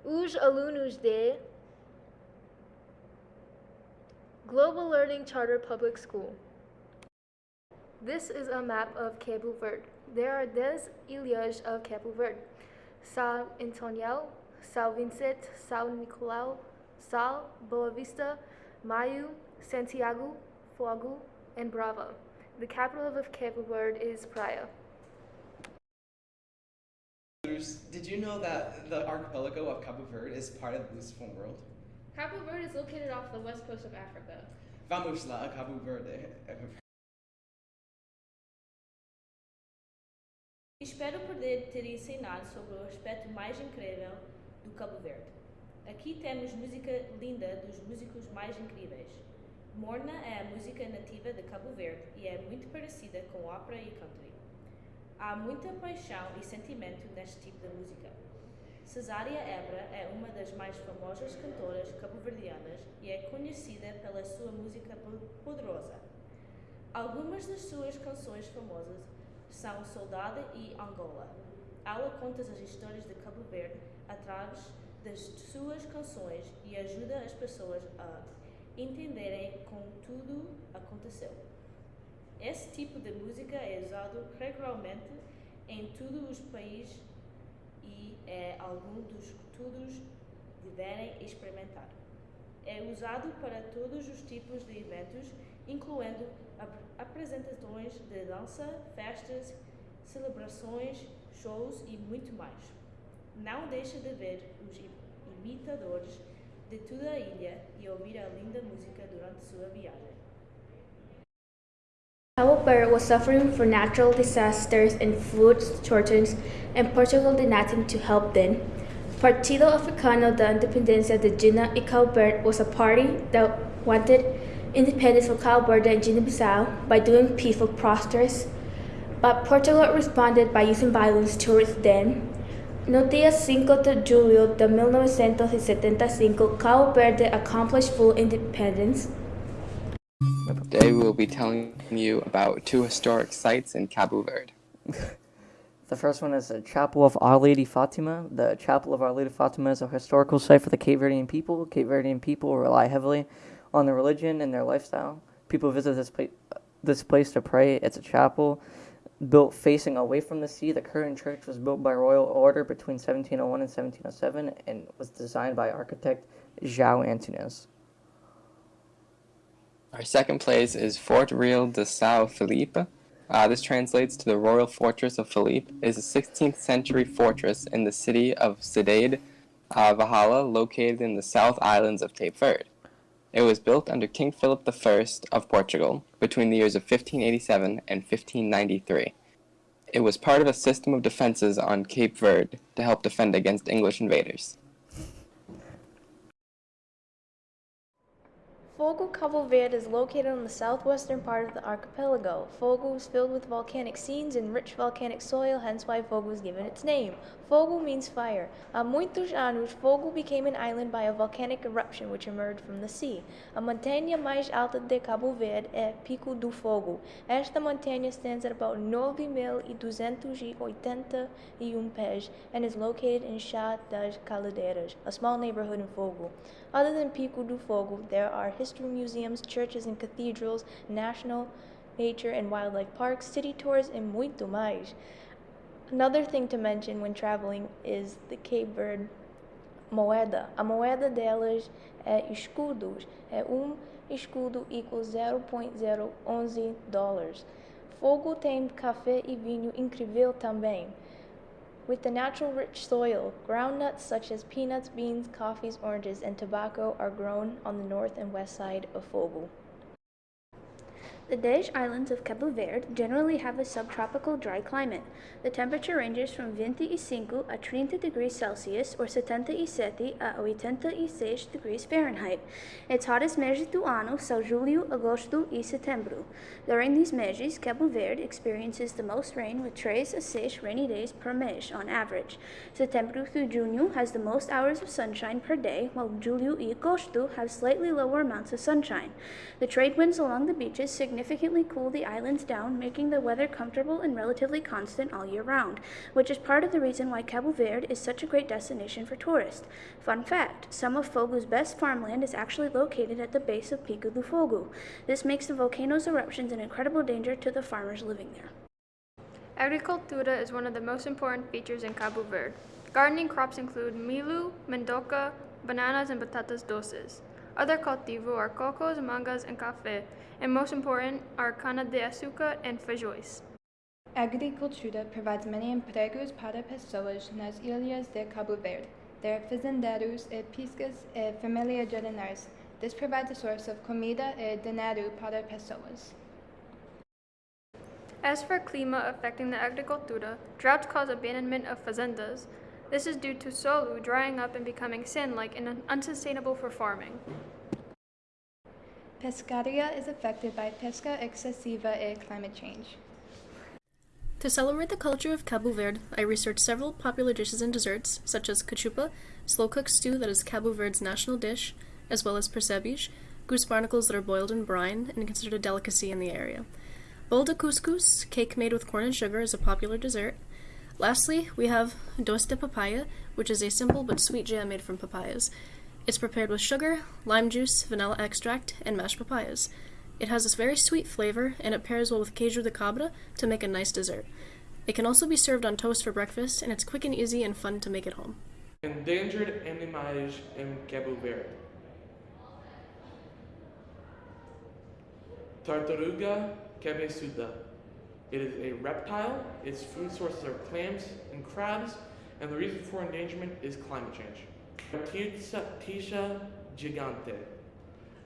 os alunos de Global Learning Charter Public School. This is a map of Cabo Verde. There are 10 ilhas of Cabo Verde. São Antonio, São Vicente, São Nicolau, Sal, Boa Vista, Maio, Santiago, Fogo, and Bravo. The capital of Cabo Verde is Praia. Did you know that the archipelago of Cabo Verde is part of the Lusophone world? Cabo Verde is located off the west coast of Africa. Vamos lá a Cabo Verde. Espero poder ter ensinado sobre o aspecto mais incrível do Cabo Verde. Aqui temos música linda dos músicos mais incríveis. Morna é a música nativa de Cabo Verde e é muito parecida com ópera e country. Há muita paixão e sentimento neste tipo de música. Cesária Ebra é uma das mais famosas cantoras cabo-verdianas e é conhecida pela sua música poderosa. Algumas das suas canções famosas são Soldado e Angola. Ela conta as histórias de Cabo Verde através das suas canções e ajuda as pessoas a entenderem como tudo aconteceu. Esse tipo de música é usado regularmente em todos os países e é algo dos que todos deverem experimentar. É usado para todos os tipos de eventos, incluindo apresentações de dança, festas, celebrações, shows e muito mais. Não deixe de ver os imitadores de toda a ilha e ouvir a linda música durante sua viagem. Verde was suffering from natural disasters and food shortages, and Portugal did nothing to help them. Partido Africano da Independencia de Guinea e Cabo Verde was a party that wanted independence for Cabo Verde and Guinea-Bissau by doing peaceful protests, but Portugal responded by using violence towards them. No dia 5 de julho de 1975, Cabo Verde accomplished full independence. Today we will be telling you about two historic sites in Cabo Verde. the first one is the Chapel of Our Lady Fatima. The Chapel of Our Lady Fatima is a historical site for the Cape Verdean people. Cape Verdean people rely heavily on their religion and their lifestyle. People visit this place, this place to pray. It's a chapel built facing away from the sea. The current church was built by royal order between 1701 and 1707 and was designed by architect João Antunes. Our second place is Fort Real de São Felipe. Uh, this translates to the Royal Fortress of Felipe. It is a 16th century fortress in the city of Cidade uh, Velha, located in the South Islands of Cape Verde. It was built under King Philip I of Portugal between the years of 1587 and 1593. It was part of a system of defenses on Cape Verde to help defend against English invaders. Fogo Cabo Verde is located on the southwestern part of the archipelago. Fogo is filled with volcanic scenes and rich volcanic soil, hence why Fogo was given its name. Fogo means fire. Há muitos anos, Fogo became an island by a volcanic eruption which emerged from the sea. A montanha mais alta de Cabo Verde é Pico do Fogo. Esta montanha stands at about 9.281 um pés and is located in Chá das Caldeiras, a small neighborhood in Fogo. Other than Pico do Fogo, there are history museums, churches and cathedrals, national nature and wildlife parks, city tours, and muito mais. Another thing to mention when traveling is the Cape Verde moeda. A moeda delas é escudos. É um escudo equals 0.011 dólares. Fogo tem café e vinho incrível também. With the natural rich soil, groundnuts such as peanuts, beans, coffees, oranges, and tobacco are grown on the north and west side of Fogo. The Dej Islands of Cabo Verde generally have a subtropical dry climate. The temperature ranges from 25 a 30 degrees Celsius or 77 a 86 degrees Fahrenheit. Its hottest meses do ano são julho, agosto e setembro. During these meses, Cabo Verde experiences the most rain with 3 a 6 rainy days per mês on average. Setembro through Junho has the most hours of sunshine per day, while julho e agosto have slightly lower amounts of sunshine. The trade winds along the beaches significantly cool the islands down, making the weather comfortable and relatively constant all year round, which is part of the reason why Cabo Verde is such a great destination for tourists. Fun fact, some of Fogo's best farmland is actually located at the base of Pico do Fogo. This makes the volcano's eruptions an incredible danger to the farmers living there. Agricultura is one of the most important features in Cabo Verde. Gardening crops include milu, mandoca, bananas, and batatas doces. Other cultivo are cocos, mangas, and café, and most important are cana de açúcar and feijões. Agricultura provides many empregos para pessoas nas ilhas de Cabo Verde. There are fazendeiros e piscas e família jardineiros. This provides a source of comida e dinheiro para pessoas. As for clima affecting the agricultura, droughts cause abandonment of fazendas. This is due to solo drying up and becoming sand-like and unsustainable for farming. Pescaria is affected by pesca excessiva and climate change. To celebrate the culture of Cabo Verde, I researched several popular dishes and desserts, such as cachupa, slow-cooked stew that is Cabo Verde's national dish, as well as percebes, goose barnacles that are boiled in brine and considered a delicacy in the area. Bol de couscous, cake made with corn and sugar, is a popular dessert. Lastly, we have doce de papaya, which is a simple but sweet jam made from papayas. It's prepared with sugar, lime juice, vanilla extract, and mashed papayas. It has this very sweet flavor, and it pairs well with queijo de cabra to make a nice dessert. It can also be served on toast for breakfast, and it's quick and easy and fun to make at home. Endangered animais in Cabo Verde. Tartaruga cabeçuda. It is a reptile. Its food sources are clams and crabs, and the reason for endangerment is climate change. Tisha gigante.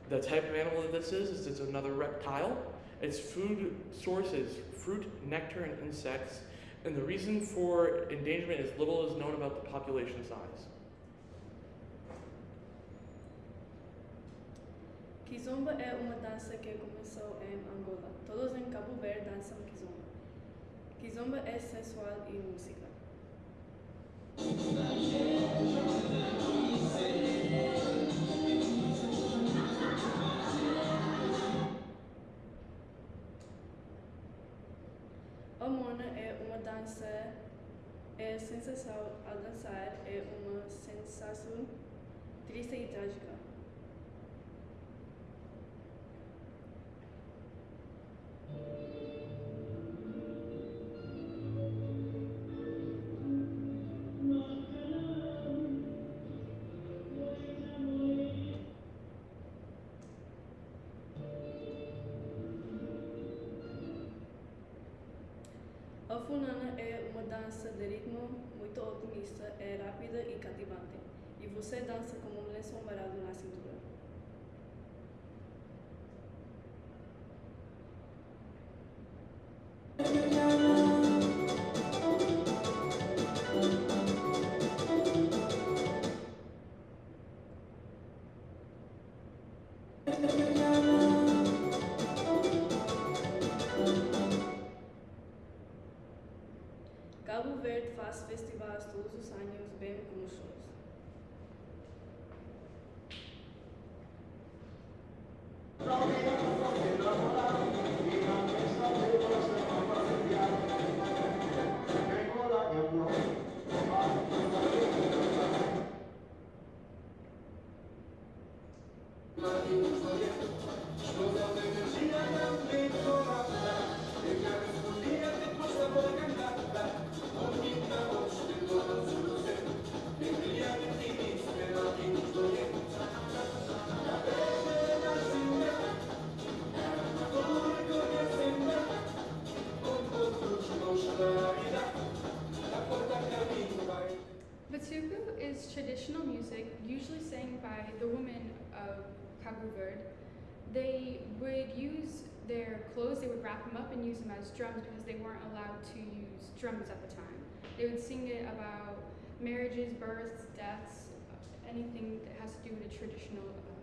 The type of animal that this is, is it's another reptile. Its food sources, fruit, nectar, and insects. And the reason for endangerment is little is known about the population size. Kizomba é uma dança que começou em Angola. Todos em Cabo Verde dançam kizomba. Kizomba é sensual e música. A mona é uma dança, é sensação ao dançar, é uma sensação triste e trágica. E cativante. E você dança como um lenço amarrado na cintura. Verde. They would use their clothes, they would wrap them up and use them as drums because they weren't allowed to use drums at the time. They would sing it about marriages, births, deaths, anything that has to do with a traditional uh,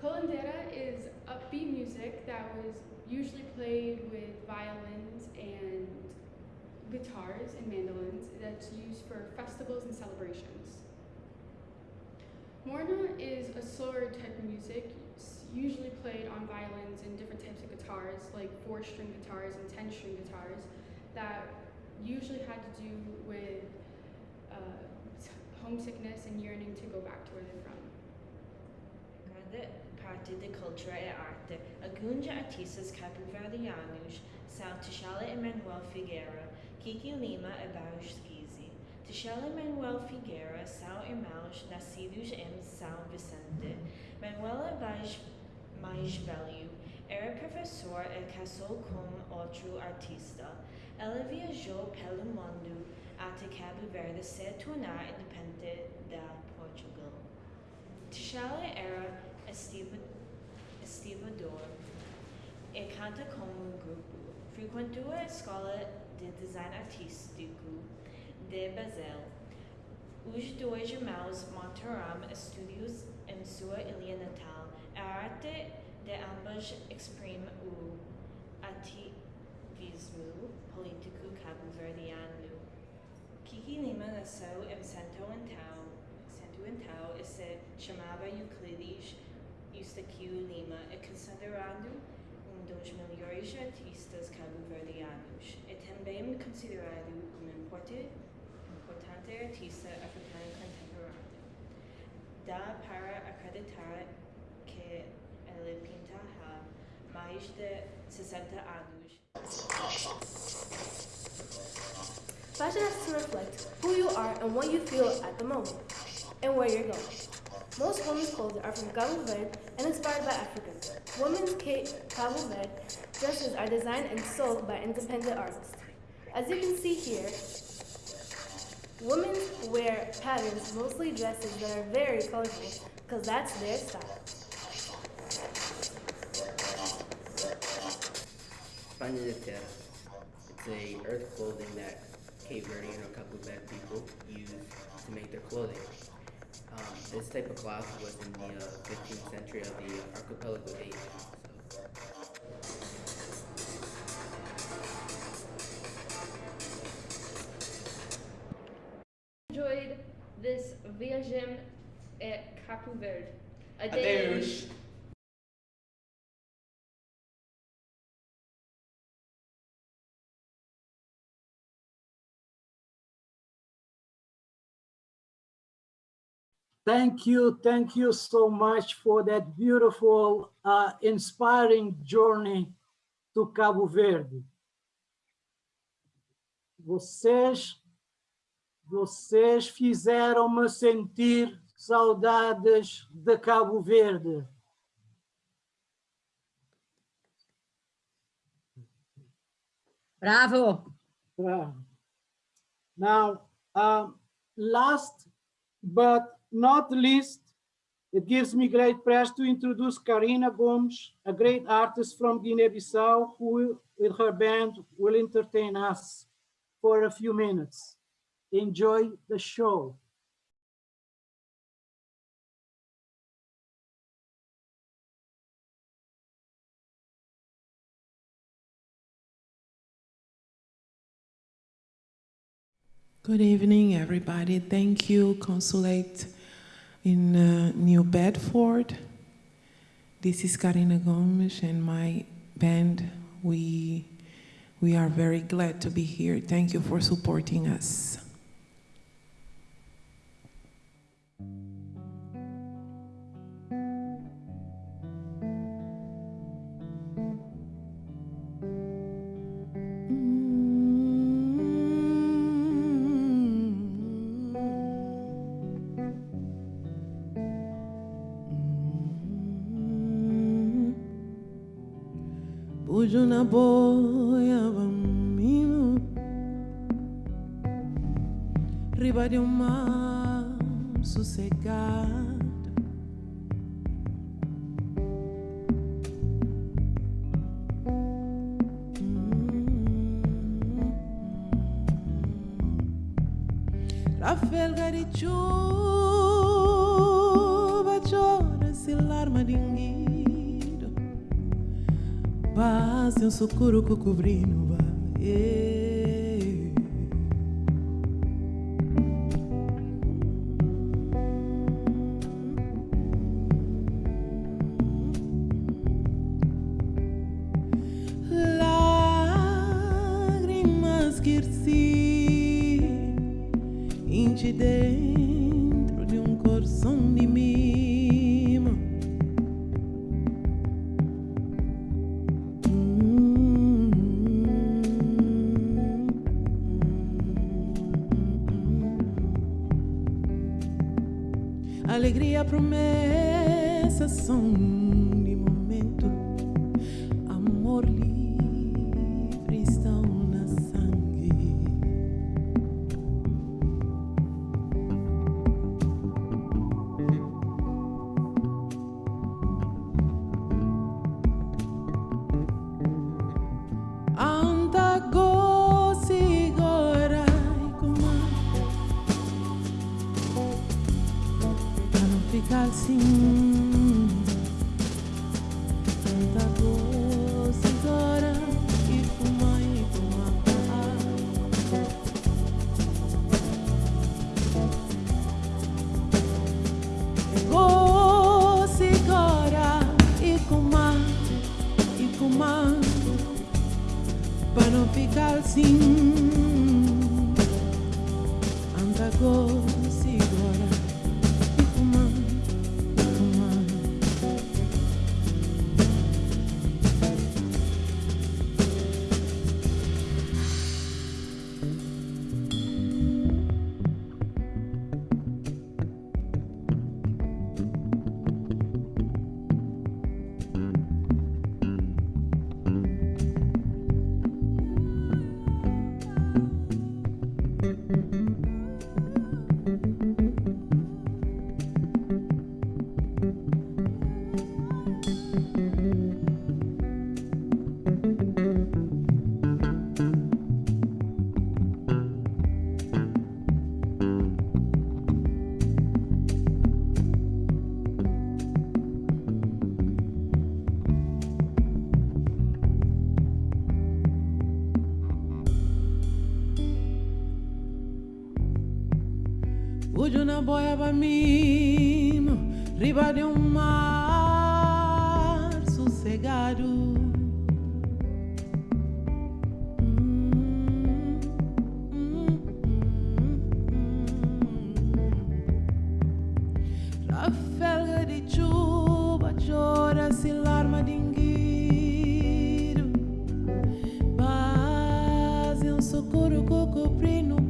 Coladeira is upbeat music that was usually played with violins and guitars and mandolins that's used for festivals and celebrations. Morna is a slower type of music, usually played on violins and different types of guitars, like four string guitars and 10 string guitars, that usually had to do with uh, homesickness and yearning to go back to where they're from. Parte da cultura e arte, alguns artistas cabo-verdianos são Tchalê Emanuel Figueira, Kiki Lima e Barros Skizzy. Tchalê e Manuel Figueira são irmãos nascidos em São Vicente. Manuel é mais, velho, era professor e casou com outro artista. Ela viajou pelo mundo até Cabo Verde se tornar independente da Portugal. Tchalê era estiva- estivador e canta como um grupo. Frequentou a escola de design artístico de Basel. Os dois irmãos montaram estúdios em sua ilha natal. A arte de ambos exprime o ativismo político cabo-verdiano. Kiki Lima nasceu em Santo Antão, Santo Antão e se chamava Euclides Eustaquio Lima é considerado melhores artistas cabo-verdianos. É também considerado um importante artista africano contemporâneo. Dá para acreditar que ele pinta há mais de 60 anos. Fashion has to reflect who you are and what you feel at the moment, and where you're going. Most women's clothes are from Verde and inspired by Africans. Women's Cabo dresses are designed and sold by independent artists. As you can see here, women wear patterns, mostly dresses that are very colorful, because that's their style. Paño. It's a earth clothing that Cape Verdean or Verde people use to make their clothing. Um, this type of cloth was in the uh, 15th century of the archipelago age. enjoyed this viagem at Capo Verde. Adeus. Thank you. Thank you so much for that beautiful, uh, inspiring journey to Cabo Verde. Vocês, vocês fizeram-me sentir saudades de Cabo Verde. Bravo. Bravo. Now, um, last but not least, it gives me great pleasure to introduce Karina Gomes, a great artist from Guinea-Bissau, who with her band will entertain us for a few minutes. Enjoy the show. Good evening, everybody. Thank you, Consulate in uh, New Bedford. This is Karina Gomes and my band. We, we are very glad to be here. Thank you for supporting us. Quero um mar sossegado. Hum. Trafelgar e chuva chora se larma dinguido Passe um socorro cobrindo vai. ujuna boia ba mim riba de um mar sossegado. Hum, hum, hum, Rafelga de chuva chora se larma de dingueiro Base um socorro que cobrindo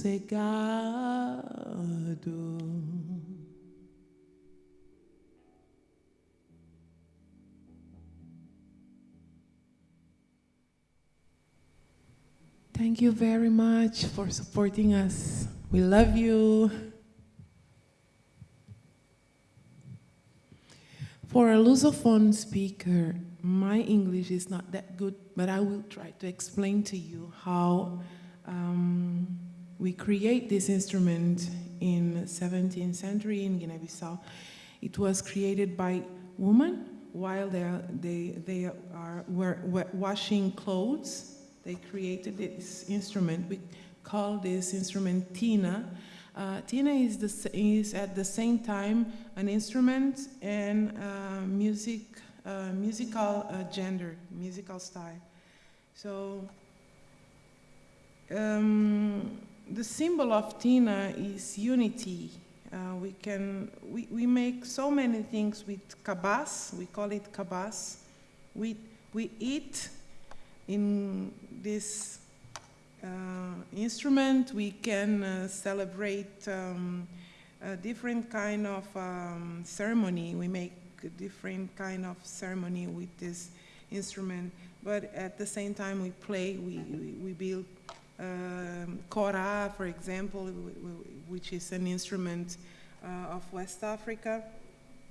sossegado. Thank you very much for supporting us. We love you. For a Lusophone speaker, my English is not that good, but I will try to explain to you how um, we create this instrument in 17th century in Guinea-Bissau. It was created by women while they, are- they, they are, were, were washing clothes. They created this instrument. We call this instrument Tina. Uh, Tina is, the, is at the same time an instrument and uh, music, uh, musical uh, gender, musical style. So um, the symbol of Tina is unity. Uh, we can we, we make so many things with kabas. We call it kabas. We we eat in this uh, instrument. We can uh, celebrate um, a different kind of um, ceremony. We make a different kind of ceremony with this instrument. But at the same time, we play. We we, we build um, kora, for example, which is an instrument uh, of West Africa.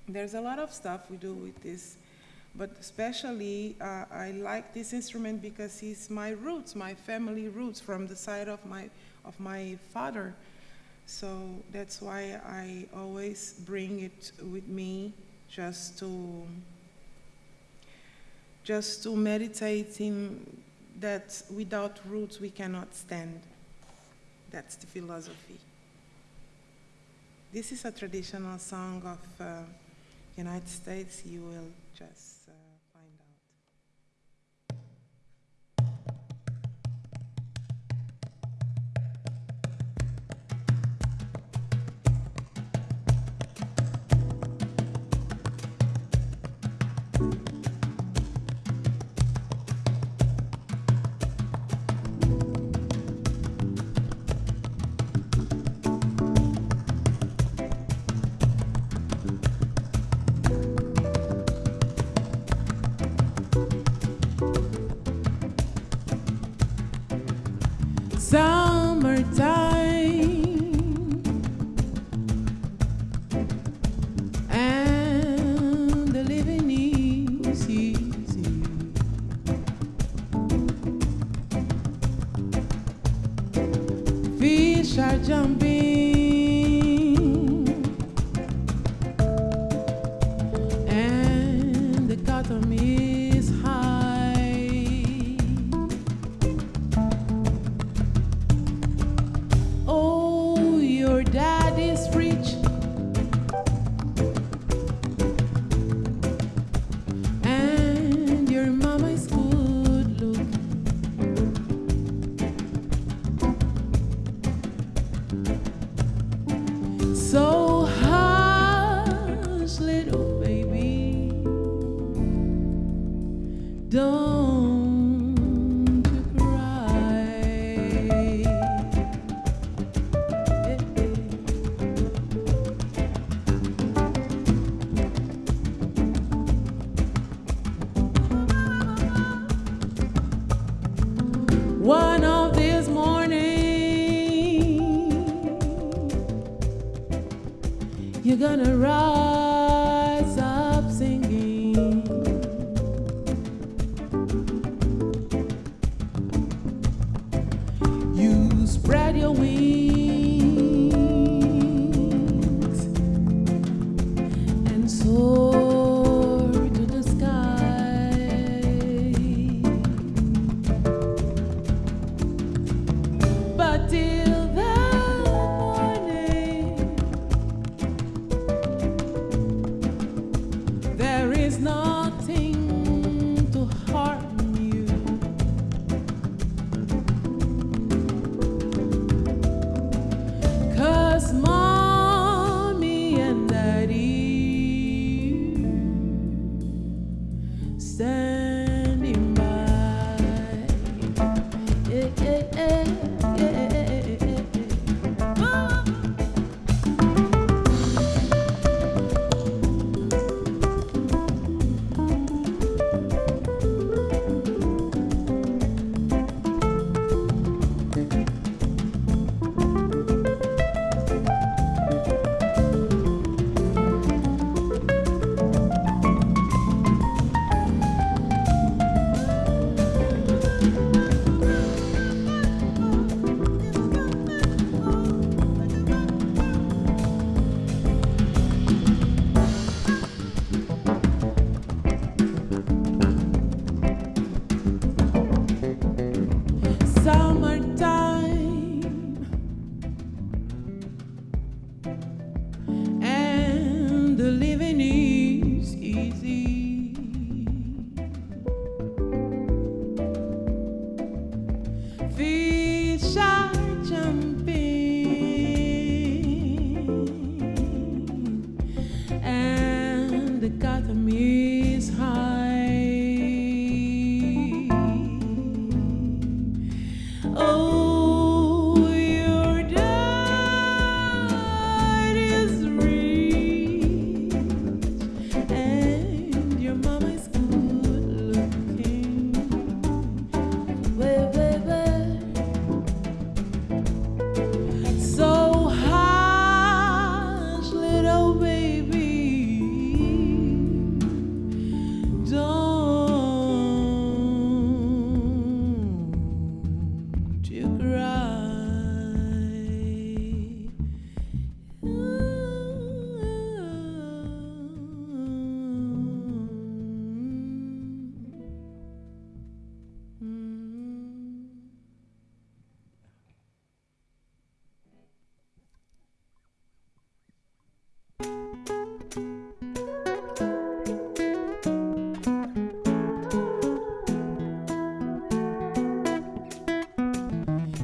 There's a lot of stuff we do with this, but especially uh, I like this instrument because it's my roots, my family roots from the side of my of my father. So that's why I always bring it with me, just to just to meditate in that without roots we cannot stand. That's the philosophy. This is a traditional song of uh, United States. You will just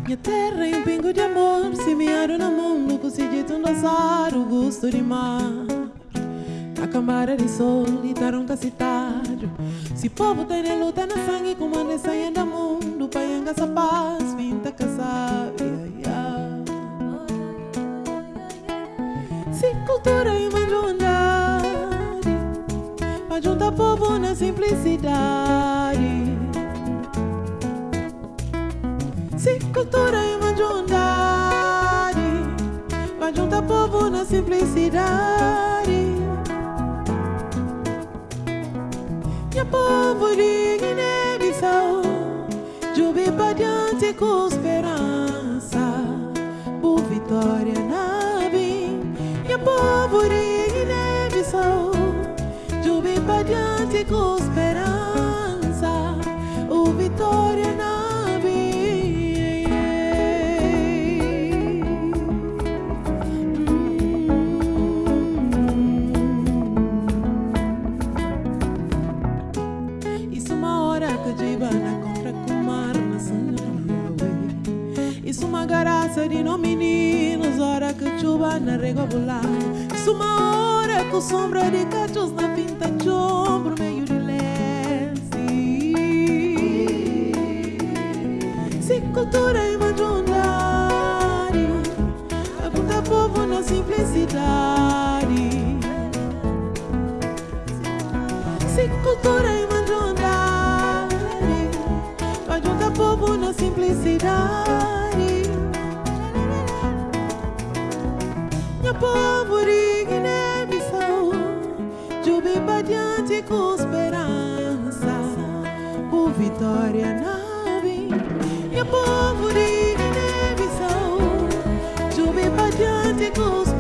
Minha terra e um pingo de amor semearam no mundo com um dançar o gosto de mar. A camara de sol e tarunca citário. Se povo tem na luta na sangue, comanda e saia do mundo, paianga essa paz, vinta casária. Se cultura e manjundade, juntar povo na simplicidade. Cultura e uma junidade Vai juntar povo na simplicidade. E a povo de Guiné-Bissau Jubi diante com esperança Por vitória na bim E a povo de Guiné-Bissau Jubi diante com esperança. menino, meninos, hora que chuva na regular. Isso uma hora com sombra de cachos na pinta de ombro, meio de lese. Se cultura é majundário, aponta povo na simplicidade. Goes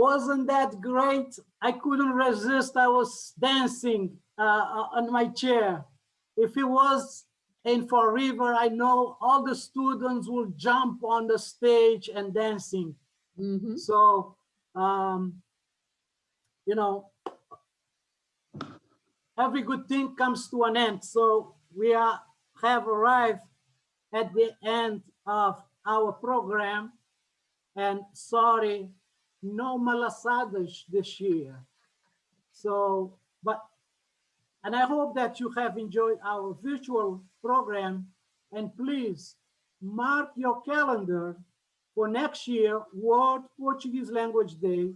Wasn't that great? I couldn't resist. I was dancing uh, on my chair. If it was in Fall River, I know all the students will jump on the stage and dancing. So, um, you know, every good thing comes to an end. So we are, have arrived at the end of our program. And sorry, no malasadas this year. So, but, and I hope that you have enjoyed our virtual program. And please mark your calendar for next year, World Portuguese Language Day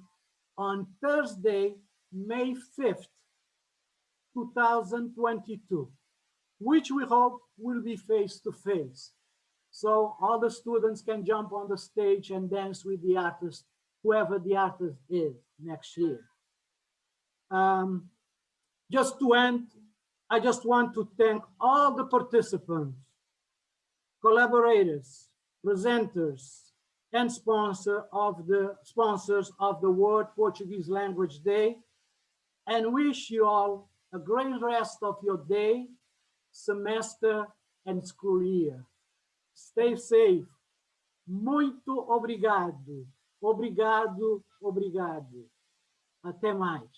on Thursday, May 5th, 2022, which we hope will be face to face. So all the students can jump on the stage and dance with the artist, whoever the artist is next year. Um, just to end, I just want to thank all the participants, collaborators, presenters, and sponsor of the sponsors of the World Portuguese Language Day, and wish you all a great rest of your day, semester, and school year. Stay safe. Muito obrigado. Obrigado, obrigado. Até mais.